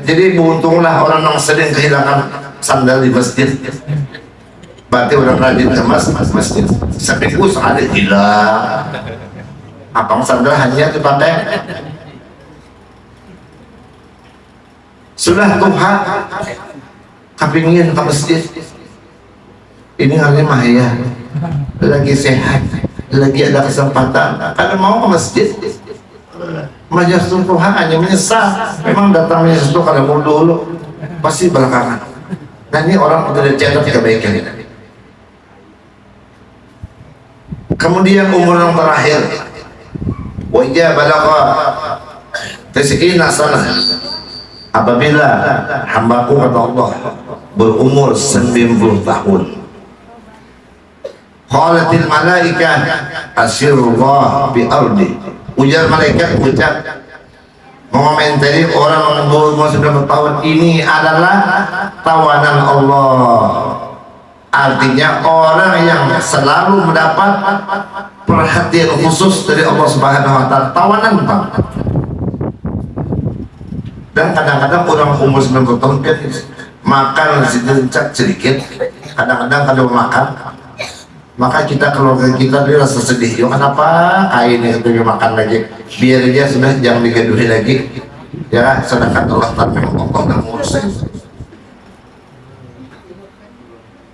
Speaker 2: Jadi beruntunglah orang yang sering kehilangan sandal di masjid. Berarti orang rajin ke mas, masjid. Sampai ku sekali hilang abang sandal hanya dipakai sudah Tuhan kepingin ke masjid. Ini hari mahya lagi sehat lagi ada kesempatan. Karena mau ke masjid majas Tuhan hanya menyesal. Memang datangnya itu kalau mau dulu pasti belakangan. Nah ini orang udah catat kebaikan. Kemudian umur yang terakhir wajah balagha. Tis'ina sana apabila hambaku kata Allah berumur 90 tahun. Qalatil malaikah asirullah bi ardi. Ujar malaikat ucap mengomentari orang yang berumur 90 tahun ini adalah tawanan Allah artinya orang yang selalu mendapat perhatian khusus dari Allah Subhanahu wa taala tawanan Pak. Dan kadang-kadang orang umur 90 tahun kan makan sedikit kadang-kadang kalau makan maka kita keluarga kita dia rasa sedih. Yo kenapa kain itu makan lagi? Biar dia sudah jangan digaduhi lagi. Ya sedangkan Allah Taala Allah ngurusnya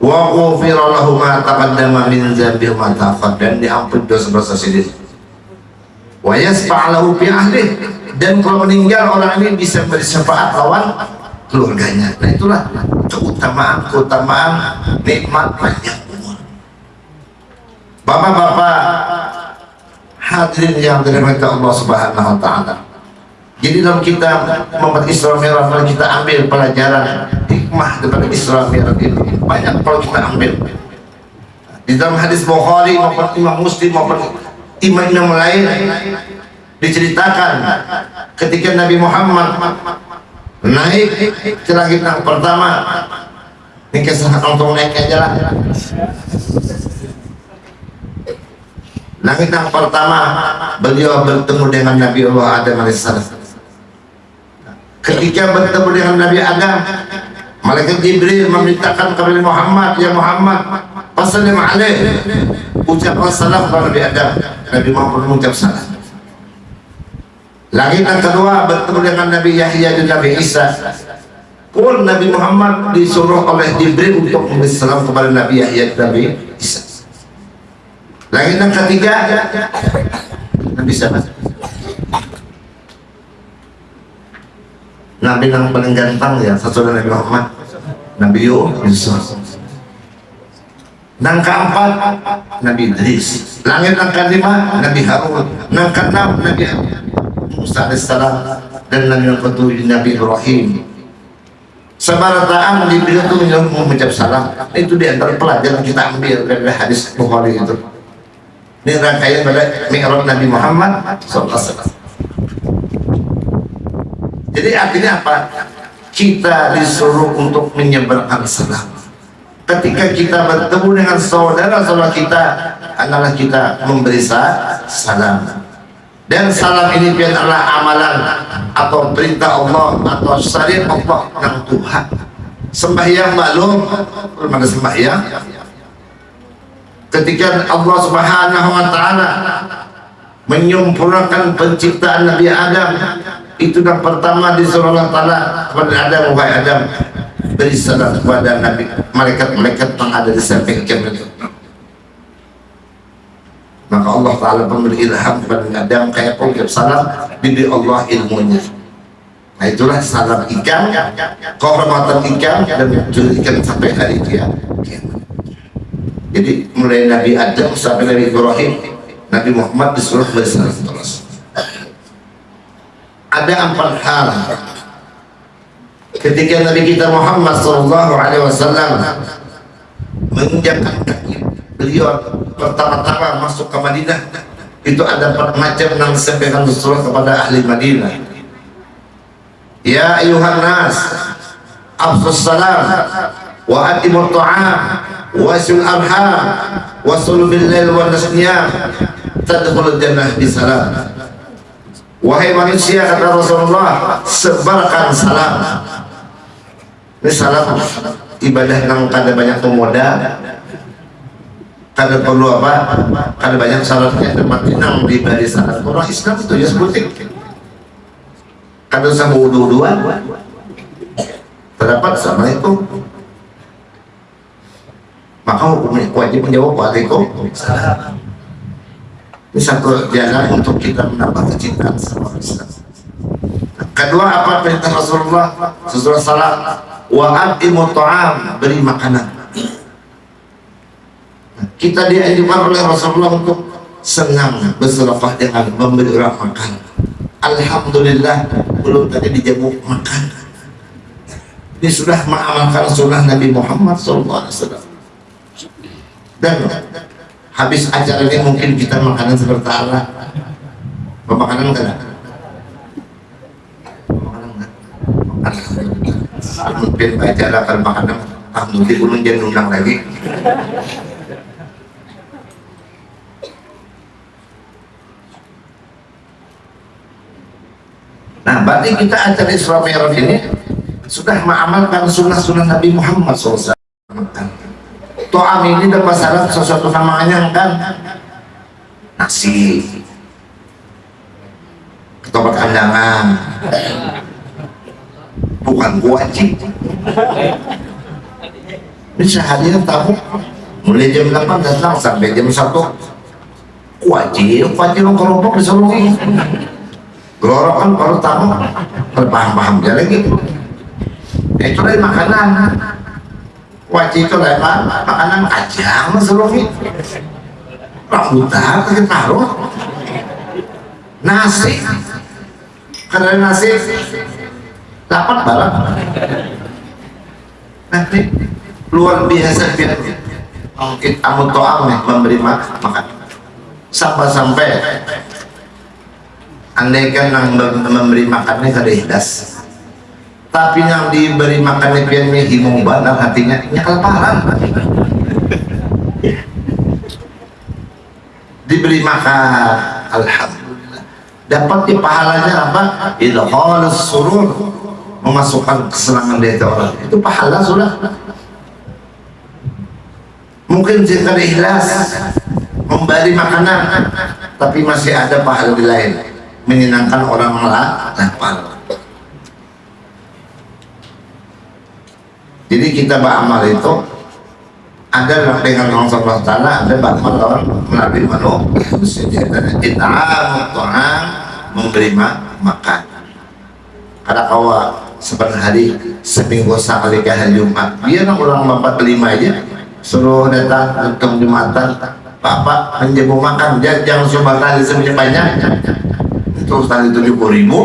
Speaker 2: wa ghufira lahu ma taqaddama min dzambi ma dan diampuni dosa-dosa sedih wa yasfa' lahu fi ahli. Dan kalau meninggal orang ini bisa bersyafaat lawan keluarganya. Nah itulah keutamaan keutamaan nikmat panjang umur bapak-bapak hadirin yang dirahmati Allah subhanahu wa ta'ala. Jadi dalam kita membuat Isra Mi'raj kita ambil pelajaran hikmah daripada Isra Mi'raj itu banyak kalau kita ambil. Di dalam hadis Bukhari maupun Imam Muslim maupun imam-imam lain diceritakan ketika Nabi Muhammad naik ke langit yang pertama. Ini kesalahan untuk naik aja lah. Langit yang pertama beliau bertemu dengan Nabi Allah Adam AS ketika bertemu dengan Nabi Adam Malaikat Jibril memerintahkan kepada Muhammad ya Muhammad Passalim alaih ucapkan salam kepada Nabi Adam Nabi Muhammad mengucap salam Langit yang kedua bertemu dengan Nabi Yahya dan Nabi Isa. Pun Nabi Muhammad disuruh oleh Jibril untuk memberi salam kepada Nabi Yahya dan Nabi Isa. Langit yang ketiga Nabi siapa? Nabi yang paling ganteng ya satu Nabi Muhammad. Nabi Yusuf. Nang keempat Nabi Idris. Langit yang kelima Nabi Harun. Nang keenam Nabi Musa alaihissalam dan Nabi ketujuh Nabi Ibrahim. Sebarataan di beliau itu mengucap salam. Itu di antara pelajaran kita ambil dari hadis Bukhari itu. Ini rangkaian pada Mi'raj Nabi Muhammad SAW jadi artinya apa? kita disuruh untuk menyebarkan salam. Ketika kita bertemu dengan saudara-saudara kita adalah kita memberi salam. Dan salam ini adalah amalan atau perintah Allah atau syariat Allah yang Tuhan. Sembahyang maklum mana sembahyang. Ketika Allah subhanahu wa ta'ala menyempurnakan penciptaan Nabi Adam itu yang pertama disuruh Allah ta'ala kepada Adam wahai Adam. Beri salam kepada Nabi malaikat-malaikat yang ada di samping itu maka Allah Ta'ala memberi ilham kepada Adam kayak pengucap salam diberi Allah ilmunya. Nah itulah salam ikan kehormatan ikan dan ikan sampai hari dia jadi mulai Nabi Adam sampai Nabi Ibrahim Nabi Muhammad disuruh bersalam ada empat hal. Ketika Nabi kita Muhammad Sallallahu Alaihi Wasallam menginjakkan kaki beliau pertama-tama masuk ke Madinah. Itu ada macam yang disampaikan Rasulullah kepada ahli Madinah. Ya ayuhan nas afsus salam wa atimut ta'am wa sul arham wa sul bil lail wa nasniyam tadkhulul jannah bisalam Wahai manusia kata Rasulullah sebarkan salam. Ini salam ibadah yang kada banyak pemuda kada perlu apa? Kada banyak syaratnya tempat nang di barisan orang Islam itu ya sebutik. Kada usah wudhu dua terdapat Assalamualaikum. Maka hukumnya wajib menjawab Waalaikumsalam ini satu jalan untuk kita menambah kecintaan sama Islam. Kedua apa perintah Rasulullah Rasulullah salam wa atimu ta'am beri makanan. Kita dianjurkan oleh Rasulullah untuk senang bersedekah dengan memberi orang makan. Alhamdulillah belum tadi dijamu makan. Ini sudah mengamalkan sunnah Nabi Muhammad SAW. Dan habis acara ini mungkin kita makanan seperti Allah pemakanan kan mungkin acara akan makanan ah mungkin ulun jangan undang lagi. Nah, berarti kita acara Isra Mi'raj ini sudah mengamalkan sunnah-sunnah Nabi Muhammad SAW to'am ini dapat syarat sesuatu sama kan? Nasi. Ketoprak kandangan. Bukan wajib ini sehari tamu mulai jam 8 datang sampai jam 1 wajib wajib kelompok disuruh gelorok kan baru tamu terpaham-paham dia lagi. Itu dari makanan wajib itu lepas makanan kacang seluruhnya rambutan kita taruh nasi. Karena nasi dapat barang. Nanti luar biasa biar mungkin amun to'am memberi makan. Sampai-sampai andaikan yang memberi makannya kada ikhlas tapi yang diberi makan pian himung bandar hatinya. Nyakal parang. Diberi makan. Alhamdulillah. Dapat pahalanya apa? Idhalus surur memasukkan kesenangan di hati orang. Itu pahala sudah. Mungkin jika ikhlas memberi makanan tapi masih ada pahala di lain. Menyenangkan orang lapar jadi kita beramal itu ada dengan Allah Subhanahu Taala ada beramal lawan melalui manu kita Tuhan memberi makan. Kada kawa sebenarnya hari seminggu sekali ke hari Jumat nak ulang empat lima aja. Suruh datang untuk Jumatan Bapak menjamu makan. Jangan coba kali sebanyak banyak. Terus tadi tujuh puluh ribu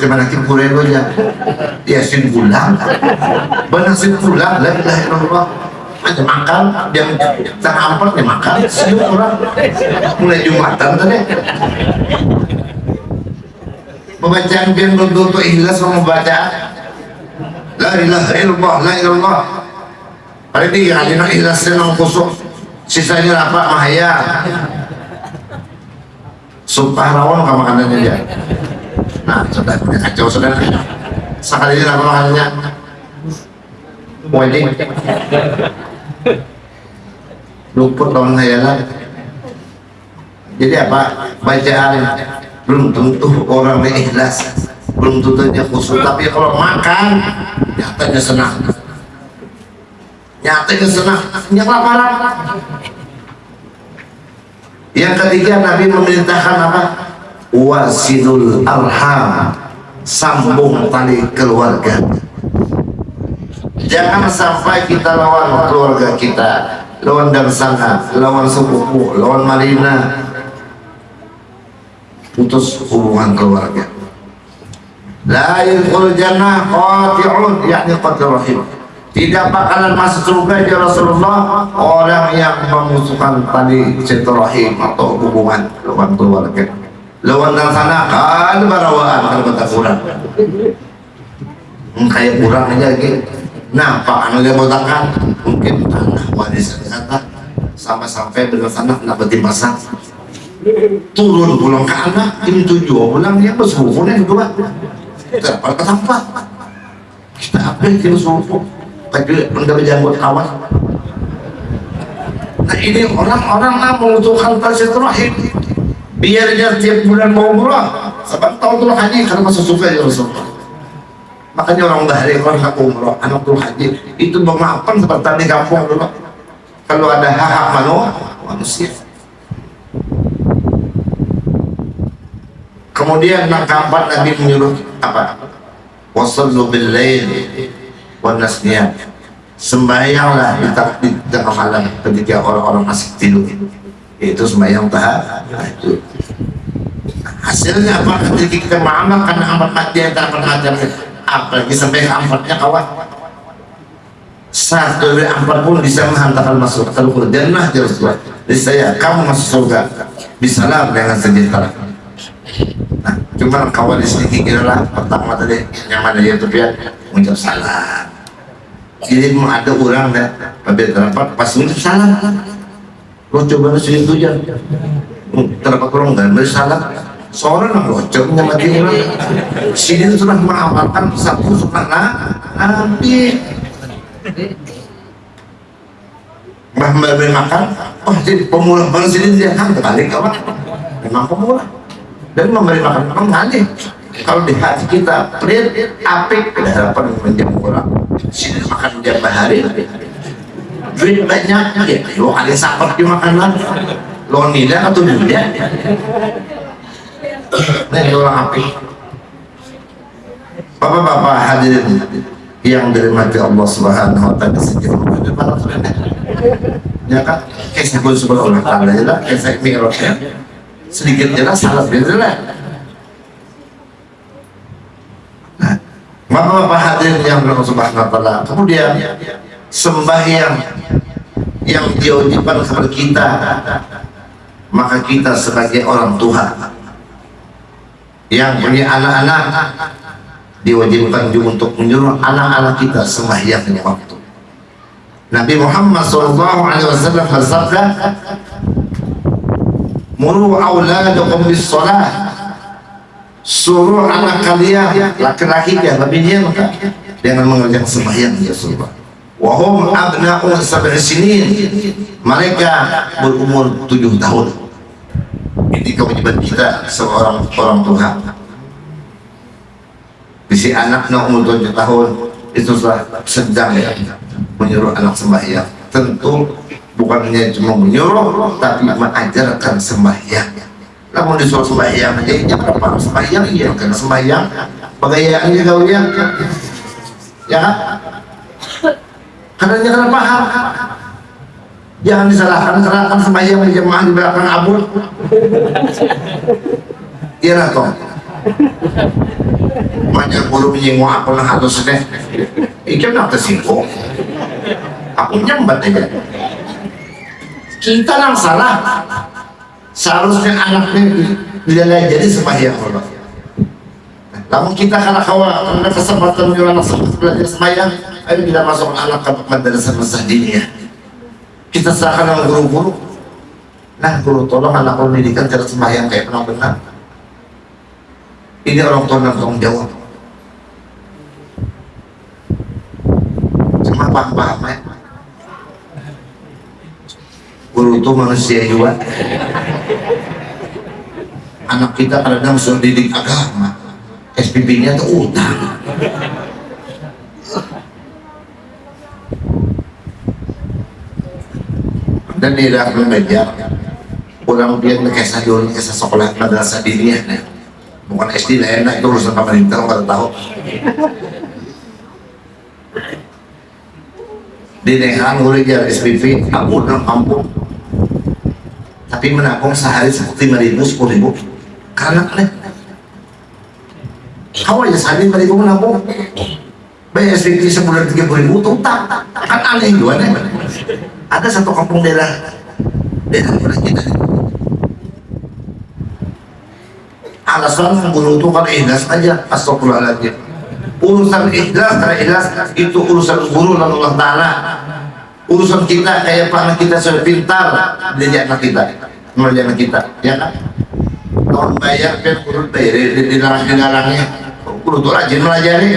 Speaker 2: macam mana kita nya ya sin pulang benar sin pulang la ilaha illallah aja makan dia tak ampun dia makan. Siu orang mulai jumatan tadi. Pembacaan biar tuh ikhlas membaca. La ilaha illallah la ilallah pada dia ada ikhlas senang kusuk. Sisanya apa mahaya sumpah rawon kamu makanannya dia nah sudah kacau sudah sekali apa makanannya wedding luput lawan hayalan jadi apa? Bacaan belum tentu orang ikhlas. Belum tentunya khusus tapi kalau makan nyatanya senang. Nyatanya senang. Nyata parah yang ketiga Nabi memerintahkan apa wasilul arham. Sambung tali keluarga. Jangan sampai kita lawan keluarga kita. Lawan sana lawan sepupu lawan marina. Putus hubungan keluarga. La yadkhul jannah qati'un yakni qatir rahim. Tidak bakalan masuk surga ya Rasulullah. Orang yang memusuhkan tali silaturahim atau hubungan keluarga lawan dan sana kan barawaan kalau kata kurang. Hmm, kayak kurang aja gitu nah pak anu dia botakan mungkin tanah warisan kata sama sampai dengan sana nak beti pasang turun pulang ke anak ini tujuh pulang dia bersuhunya juga dapat ke tempat kita apa yang kita suhu tapi mendapat janggut kawan. Nah ini orang-orang lah membutuhkan terakhir biar dia tiap bulan mau umrah sebab tahun haji karena masuk suka ya Rasulullah. Makanya orang bahari orang aku umrah anak dulu haji itu bermaafkan seperti di kampung dulu. Kalau ada hak-hak manusia kemudian keempat Nabi menyuruh apa? Wasallu bil lail wanasnya sembahyanglah di, di tengah malam ketika orang-orang masih tidur itu sembahyang tahajud hasilnya apa? Ketika kita mengamalkan amat mati yang tak pernah apalagi sampai ke ampatnya kawan. Satu dari empat pun bisa menghantarkan masuk. Ke jannah ya Rasulullah jadi saya kamu masuk surga. Bisalam dengan sejahtera nah cuma kawan di sini kira lah. Pertama tadi nyaman dari itu ya? Mengucap salam. Jadi ada orang dah pada terdapat pas mengucap salam lo coba nasi itu ya terdapat orang dan bersalam seorang yang bocor nyamati orang sini sudah mengamalkan satu sunnah nabi Mbah Mbah makan, oh jadi pemula bang sini dia kan terbalik apa? Memang pemula dan memberi makan mengalih kalau di hati kita pelit apik harapan menjamu orang sini makan tiap hari duit banyak ya lo ada sapat di makanan lo nilai atau dunia ini orang apik bapak-bapak hadirin yang dirahmati Allah Subhanahu wa taala sejauh para ya kan kisah pun subhanallah taala ya kisah mi'raj sedikit jelas salah jelas nah, Bapak-bapak hadirin yang berlaku subhanahu wa ta'ala kemudian sembahyang yang diwajibkan kepada kita maka kita sebagai orang tua yang punya anak-anak diwajibkan juga untuk menyuruh anak-anak kita sembahyangnya waktu. Nabi Muhammad SAW bersabda muru auladakum bis salah suruh anak kalian laki-laki ya maka dengan mengerjakan sembahyang ya Rasulullah wahum abna'u sab'i sinin. Mereka berumur tujuh tahun. Ini kewajiban kita seorang orang tua. Bisi anaknya umur tujuh tahun itu sudah sedang ya. Menyuruh anak sembahyang. Tentu bukannya cuma menyuruh tapi mengajarkan sembahyang. Namun disuruh sembahyang aja ya berapa sembahyang iya karena sembahyang. Bagayaannya kau ya. Ya karena jangan paham. Jangan disalahkan karena kan sembahyang berjamaah di belakang abul iya toh banyak guru menyinggung aku lah harus deh ikan nak tersinggung aku nyambat aja. Kita yang salah. Seharusnya anaknya tidak jadi sembahyang Allah namun kita karena kawan karena kesempatan menyuruh anak belajar sembahyang ayo kita masuk anak ke madrasah madrasah diniyah kita serahkan sama guru-guru. Nah guru tolong anak pendidikan cara sembahyang kayak pernah benar. Ini orang tua yang tanggung jawab. Cuma paham-paham ya guru itu manusia juga. Anak kita kadang sudah didik agama SPP nya itu utang. Dan dia dapat belajar. Pulang dia kesah dulu kesah sekolah madrasah diniyah bukan SD lah enak itu urusan pemerintah nggak tahu. Di Nehan gue SPP ampun ampun. Tapi menabung sehari seperti lima ribu sepuluh ribu. Karena aneh Aja sadin balik kamu nabung. Bayar SPP sebulan tiga puluh ribu tuh tak kan aneh juga nih. Ada satu kampung daerah daerah kita. Alasan guru itu kan ikhlas aja, astagfirullahaladzim. Urusan ikhlas, karena ikhlas itu urusan guru dan Allah Ta'ala. Urusan kita kayak anak kita sudah pintar, dia anak kita, mengajar anak kita, ya kan? Tahun bayar, kan guru bayar, dilarang-dilarangnya. Guru itu rajin melajari.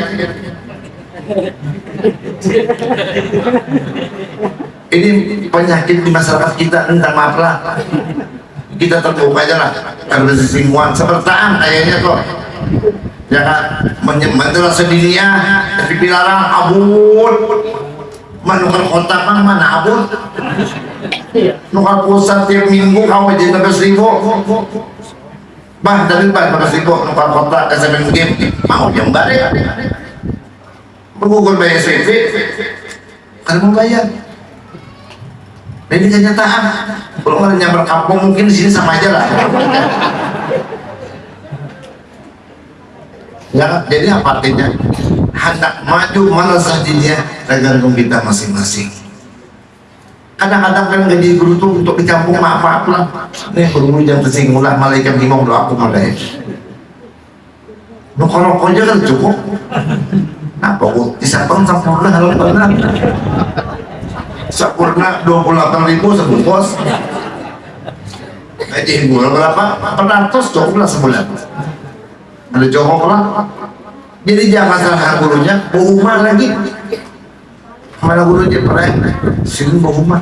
Speaker 2: Ini penyakit di masyarakat kita, entah maaf. Kita terbuka aja lah, karena sisingguan sepertaan kayaknya kok. Ya kan, menyembah sedunia, tapi dilarang abun. Manukar kota kan mana abun? Nukar pusat tiap minggu kau belas ribu. Bah, dari bah belas ribu nukar kota ke seven game. Mau jembar ya? Bergugul bayar CV, kan mau bayar. Ini kenyataan. Kalau orang nyamper kampung mungkin di sini sama aja lah. Ya, jadi apa artinya? Hendak maju mana saja tergantung kita masing-masing. Kadang-kadang kan gaji guru tuh untuk di kampung maaf maaf lah. Nih guru jangan tersinggung lah malaikat ngomong doa aku malah. Nukor aja kan cukup. Apa kok disapang sempurna kalau pernah. Sempurna 28 ribu sebungkus. Gaji guru berapa? 400 cukup lah sebulan ada jongkok lah jadi jangan salah gurunya bohuma lagi mana gurunya pernah sini bohuma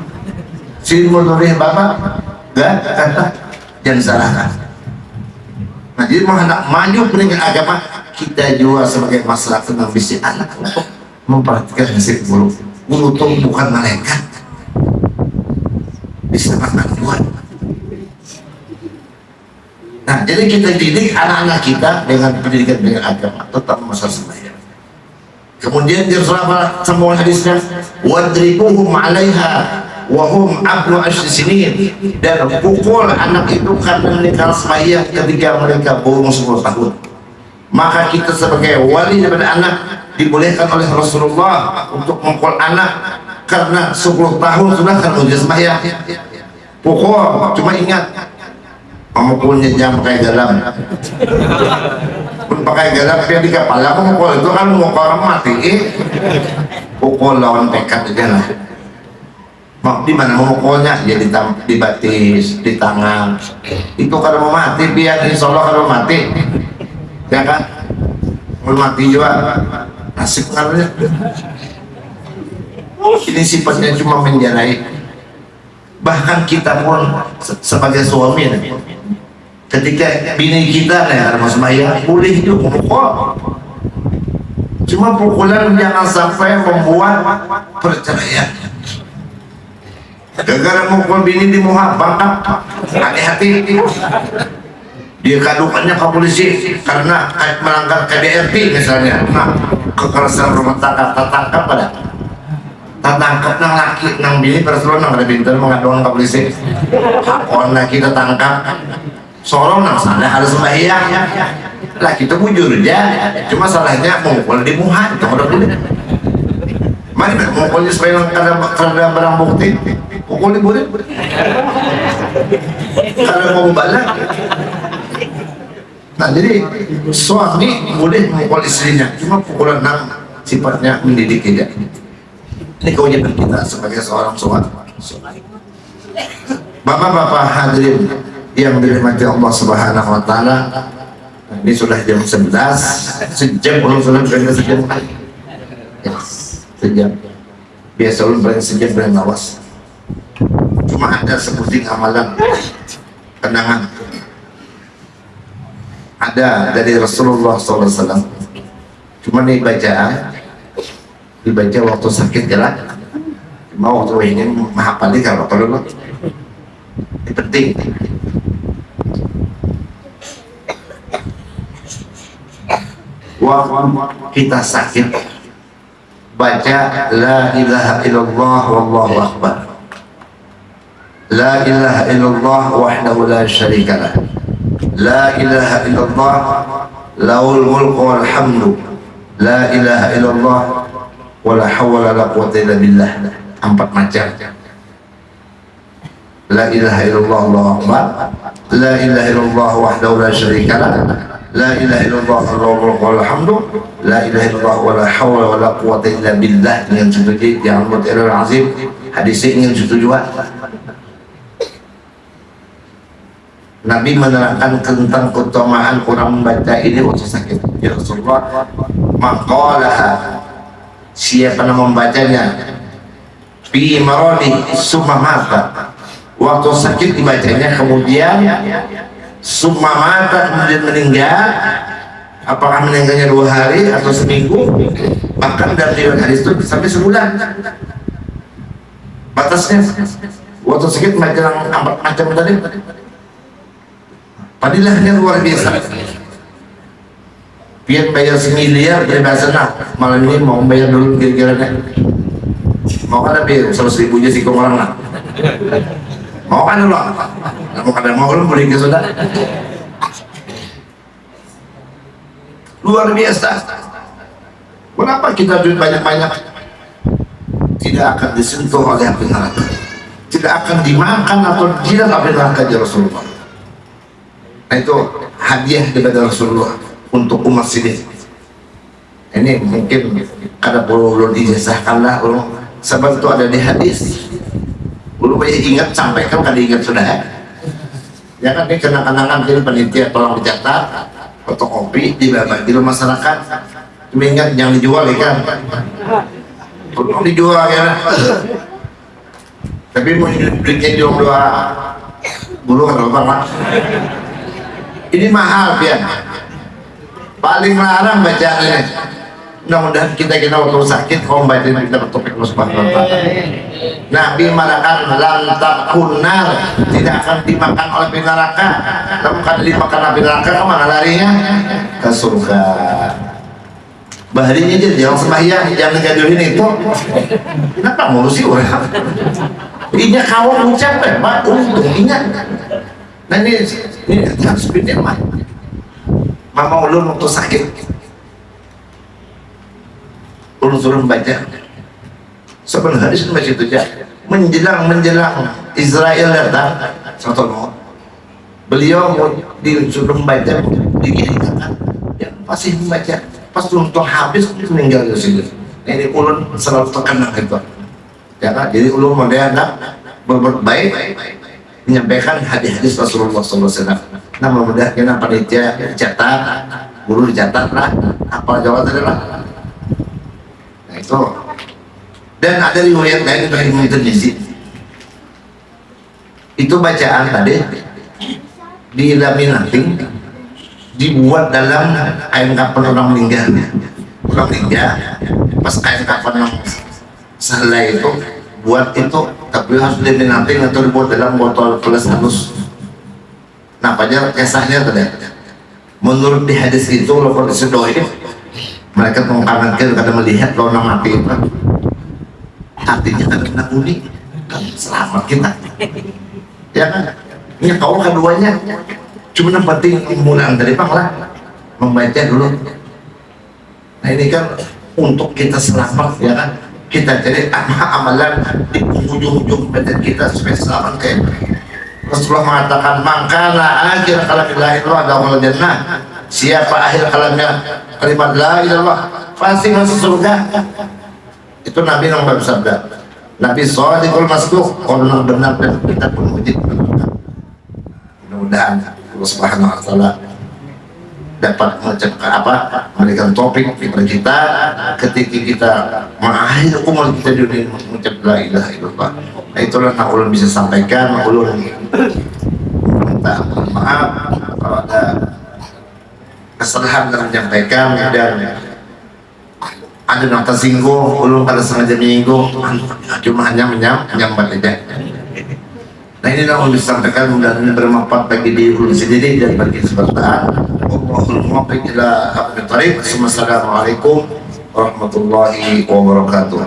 Speaker 2: sini menurut bapak. Gak? Kata jangan salahkan nah jadi menghendak maju peningkat agama kita juga sebagai masyarakat yang bisa anak. Memperhatikan nasib guru. Guru itu bukan malaikat. Bisa buat Nah, jadi kita didik anak-anak kita dengan pendidikan dengan agama. Tetap masa sembahyang. Kemudian dia Rasulullah semua hadisnya wadribuhum 'alaiha wa hum abnu sinin dan pukul anak itu karena mereka sembahyang ketika mereka umur 10 tahun. Maka kita sebagai wali daripada anak dibolehkan oleh Rasulullah untuk memukul anak karena 10 tahun sudah kan ujian sembahyang. Pukul, cuma ingat memukulnya jam pakai garam pun pakai garam dia di kepala aku mukul itu kan orang mati. Eh. pukul lawan tekad aja lah. Mau di mana memukulnya ya di, di batis di tangan. Itu kalau mau mati biar insya Allah kalau mati. Ya kan? Mau mati juga. Nasib karena ini sifatnya cuma menjalai. Bahkan kita pun sebagai suami ketika bini kita nih Mas Maya boleh itu pukul cuma pukulan jangan sampai membuat perceraian. Gara-gara bini di muha bangkap hati-hati. Dia kadukannya ke polisi karena melanggar KDRT misalnya. Nah kekerasan rumah tangga tertangkap pada. Tertangkap nang laki nang bini perseluruh nang ada pintar mengadukan ke polisi. Hakon kita tangkap Sorong nang salah harus sembahyang. Lah kita bujur aja cuma salahnya mengukul di muha itu udah dulu. Mana mengukulnya supaya karena karena barang bukti. Pukul di boleh karena mau balik. Nah jadi suami boleh memukul istrinya. Cuma pukulan nang sifatnya mendidik aja ini kewajiban kita sebagai seorang suami. Bapak-bapak hadirin yang dirahmati Allah Subhanahu wa taala. Ini sudah jam 11, sejam belum sudah sejam. Ya, sejam. Biasa belum berada sejam berada lawas. Cuma ada sebutin amalan kenangan. Ada dari Rasulullah SAW. Cuma nih bacaan dibaca waktu sakit jalan. Cuma waktu ini menghafal kalau perlu. Ini penting. Waktu kita sakit. Baca la ilaha illallah wallahu akbar. La ilaha illallah wahdahu la syarika lah. La ilaha illallah laul mulku wal hamdu. La ilaha illallah wala hawla la quwwata illa billah. Empat macam. La ilaha illallah Allahu akbar. La ilaha illallah wahdahu la syarika lah la ilaha illallah Allahu wal hamdu la ilaha illallah wala hawla wala quwwata illa billah. Dengan setuju yang mutir azim. Hadis ingin setuju Nabi menerangkan tentang keutamaan orang membaca ini waktu sakit. Ya Rasulullah, maqalaha. Siapa yang membacanya? Fi maradi summa mata. Waktu sakit dibacanya kemudian summa mata kemudian meninggal. Apakah meninggalnya dua hari atau seminggu? Bahkan dalam riwayat hadis itu sampai sebulan. Batasnya waktu sakit macam macam tadi Padilahnya luar biasa. Biar bayar semiliar dari bahasa nah malam ini mau bayar dulu kira-kira mau kan lebih seratus ribu aja sih orang lah mau kan dulu mau kan mau lu boleh ke sudah luar biasa kenapa kita duit banyak-banyak tidak akan disentuh oleh api neraka tidak akan dimakan atau tidak api neraka ya Rasulullah Nah itu hadiah daripada Rasulullah untuk umat sini. Ini mungkin kada perlu belum ijazahkanlah ulun sebab itu ada di hadis. Ulun ingat sampaikan kada ingat sudah ya. Ya kan ini kenang-kenangan jadi panitia tolong dicatat fotokopi di di masyarakat. Cuma ingat jangan dijual ya kan. Tolong dijual ya. Tapi mau belinya jual dua bulu kan apa ini mahal ya paling larang bacaan ini mudah-mudahan kita kita waktu sakit kalau baca ini kita bertopik subhanahu wa Nabi mengatakan lantak kunar tidak akan dimakan oleh neraka kalau bukan dimakan api neraka ke mana larinya ke surga baharinya aja jangan sembahyang jangan gaduhin itu kenapa sih orang ini kawan ucap ya pak untung ingat nah ini ini harus beda mah mama ulun waktu sakit ulun suruh baca sebenarnya hadis masih itu menjelang menjelang Israel datang satu maut beliau mau disuruh membaca dikirimkan ya pasti membaca. Pas untuk habis meninggal di sini. Ini ulun selalu terkena itu ya kan? Jadi ulun dia berbuat baik menyampaikan hadis-hadis Rasulullah SAW. Nah, mudah kita panitia dicatat, guru dicatat lah, apa jawabannya lah. Itu. Dan ada riwayat lain dari Mu'tazili. Itu bacaan tadi di laminating dibuat dalam kain kapan orang meninggal. Orang meninggal, pas kain kapan yang selai itu buat itu tapi harus diminating atau dibuat dalam botol plus halus nah apa kisahnya tadi menurut di hadis itu lo kalau ini mereka mengkamankan karena melihat lo nama itu artinya kan kena unik kan selamat kita. Ya kan? Ini kau keduanya. Cuma yang penting mulai dari lah. Membaca dulu. Nah ini kan untuk kita selamat ya kan? Kita jadi amalan di ujung-ujung badan kita supaya selamat kayak Rasulullah mengatakan mangkana akhir kalam la ilaha illallah jannah siapa akhir kalamnya kalimat la ilallah pasti masuk surga. Itu Nabi yang bersabda. Nabi Sadiqul Masduq orang benar dan kita pun wajib mudah-mudahan Allah Subhanahu wa taala dapat mengucapkan apa memberikan topik kepada kita ketika kita mengakhiri umur kita di dunia mengucap la ilaha illallah. Nah itulah yang ulun bisa sampaikan ulun minta maaf kalau ada kesalahan dalam menyampaikan dan ada yang tersinggung ulun pada sengaja menyinggung cuma hanya menyambat aja Nah ini yang disampaikan mudah-mudahan bermanfaat bagi diri sendiri dan bagi sebentar. Assalamualaikum warahmatullahi wabarakatuh.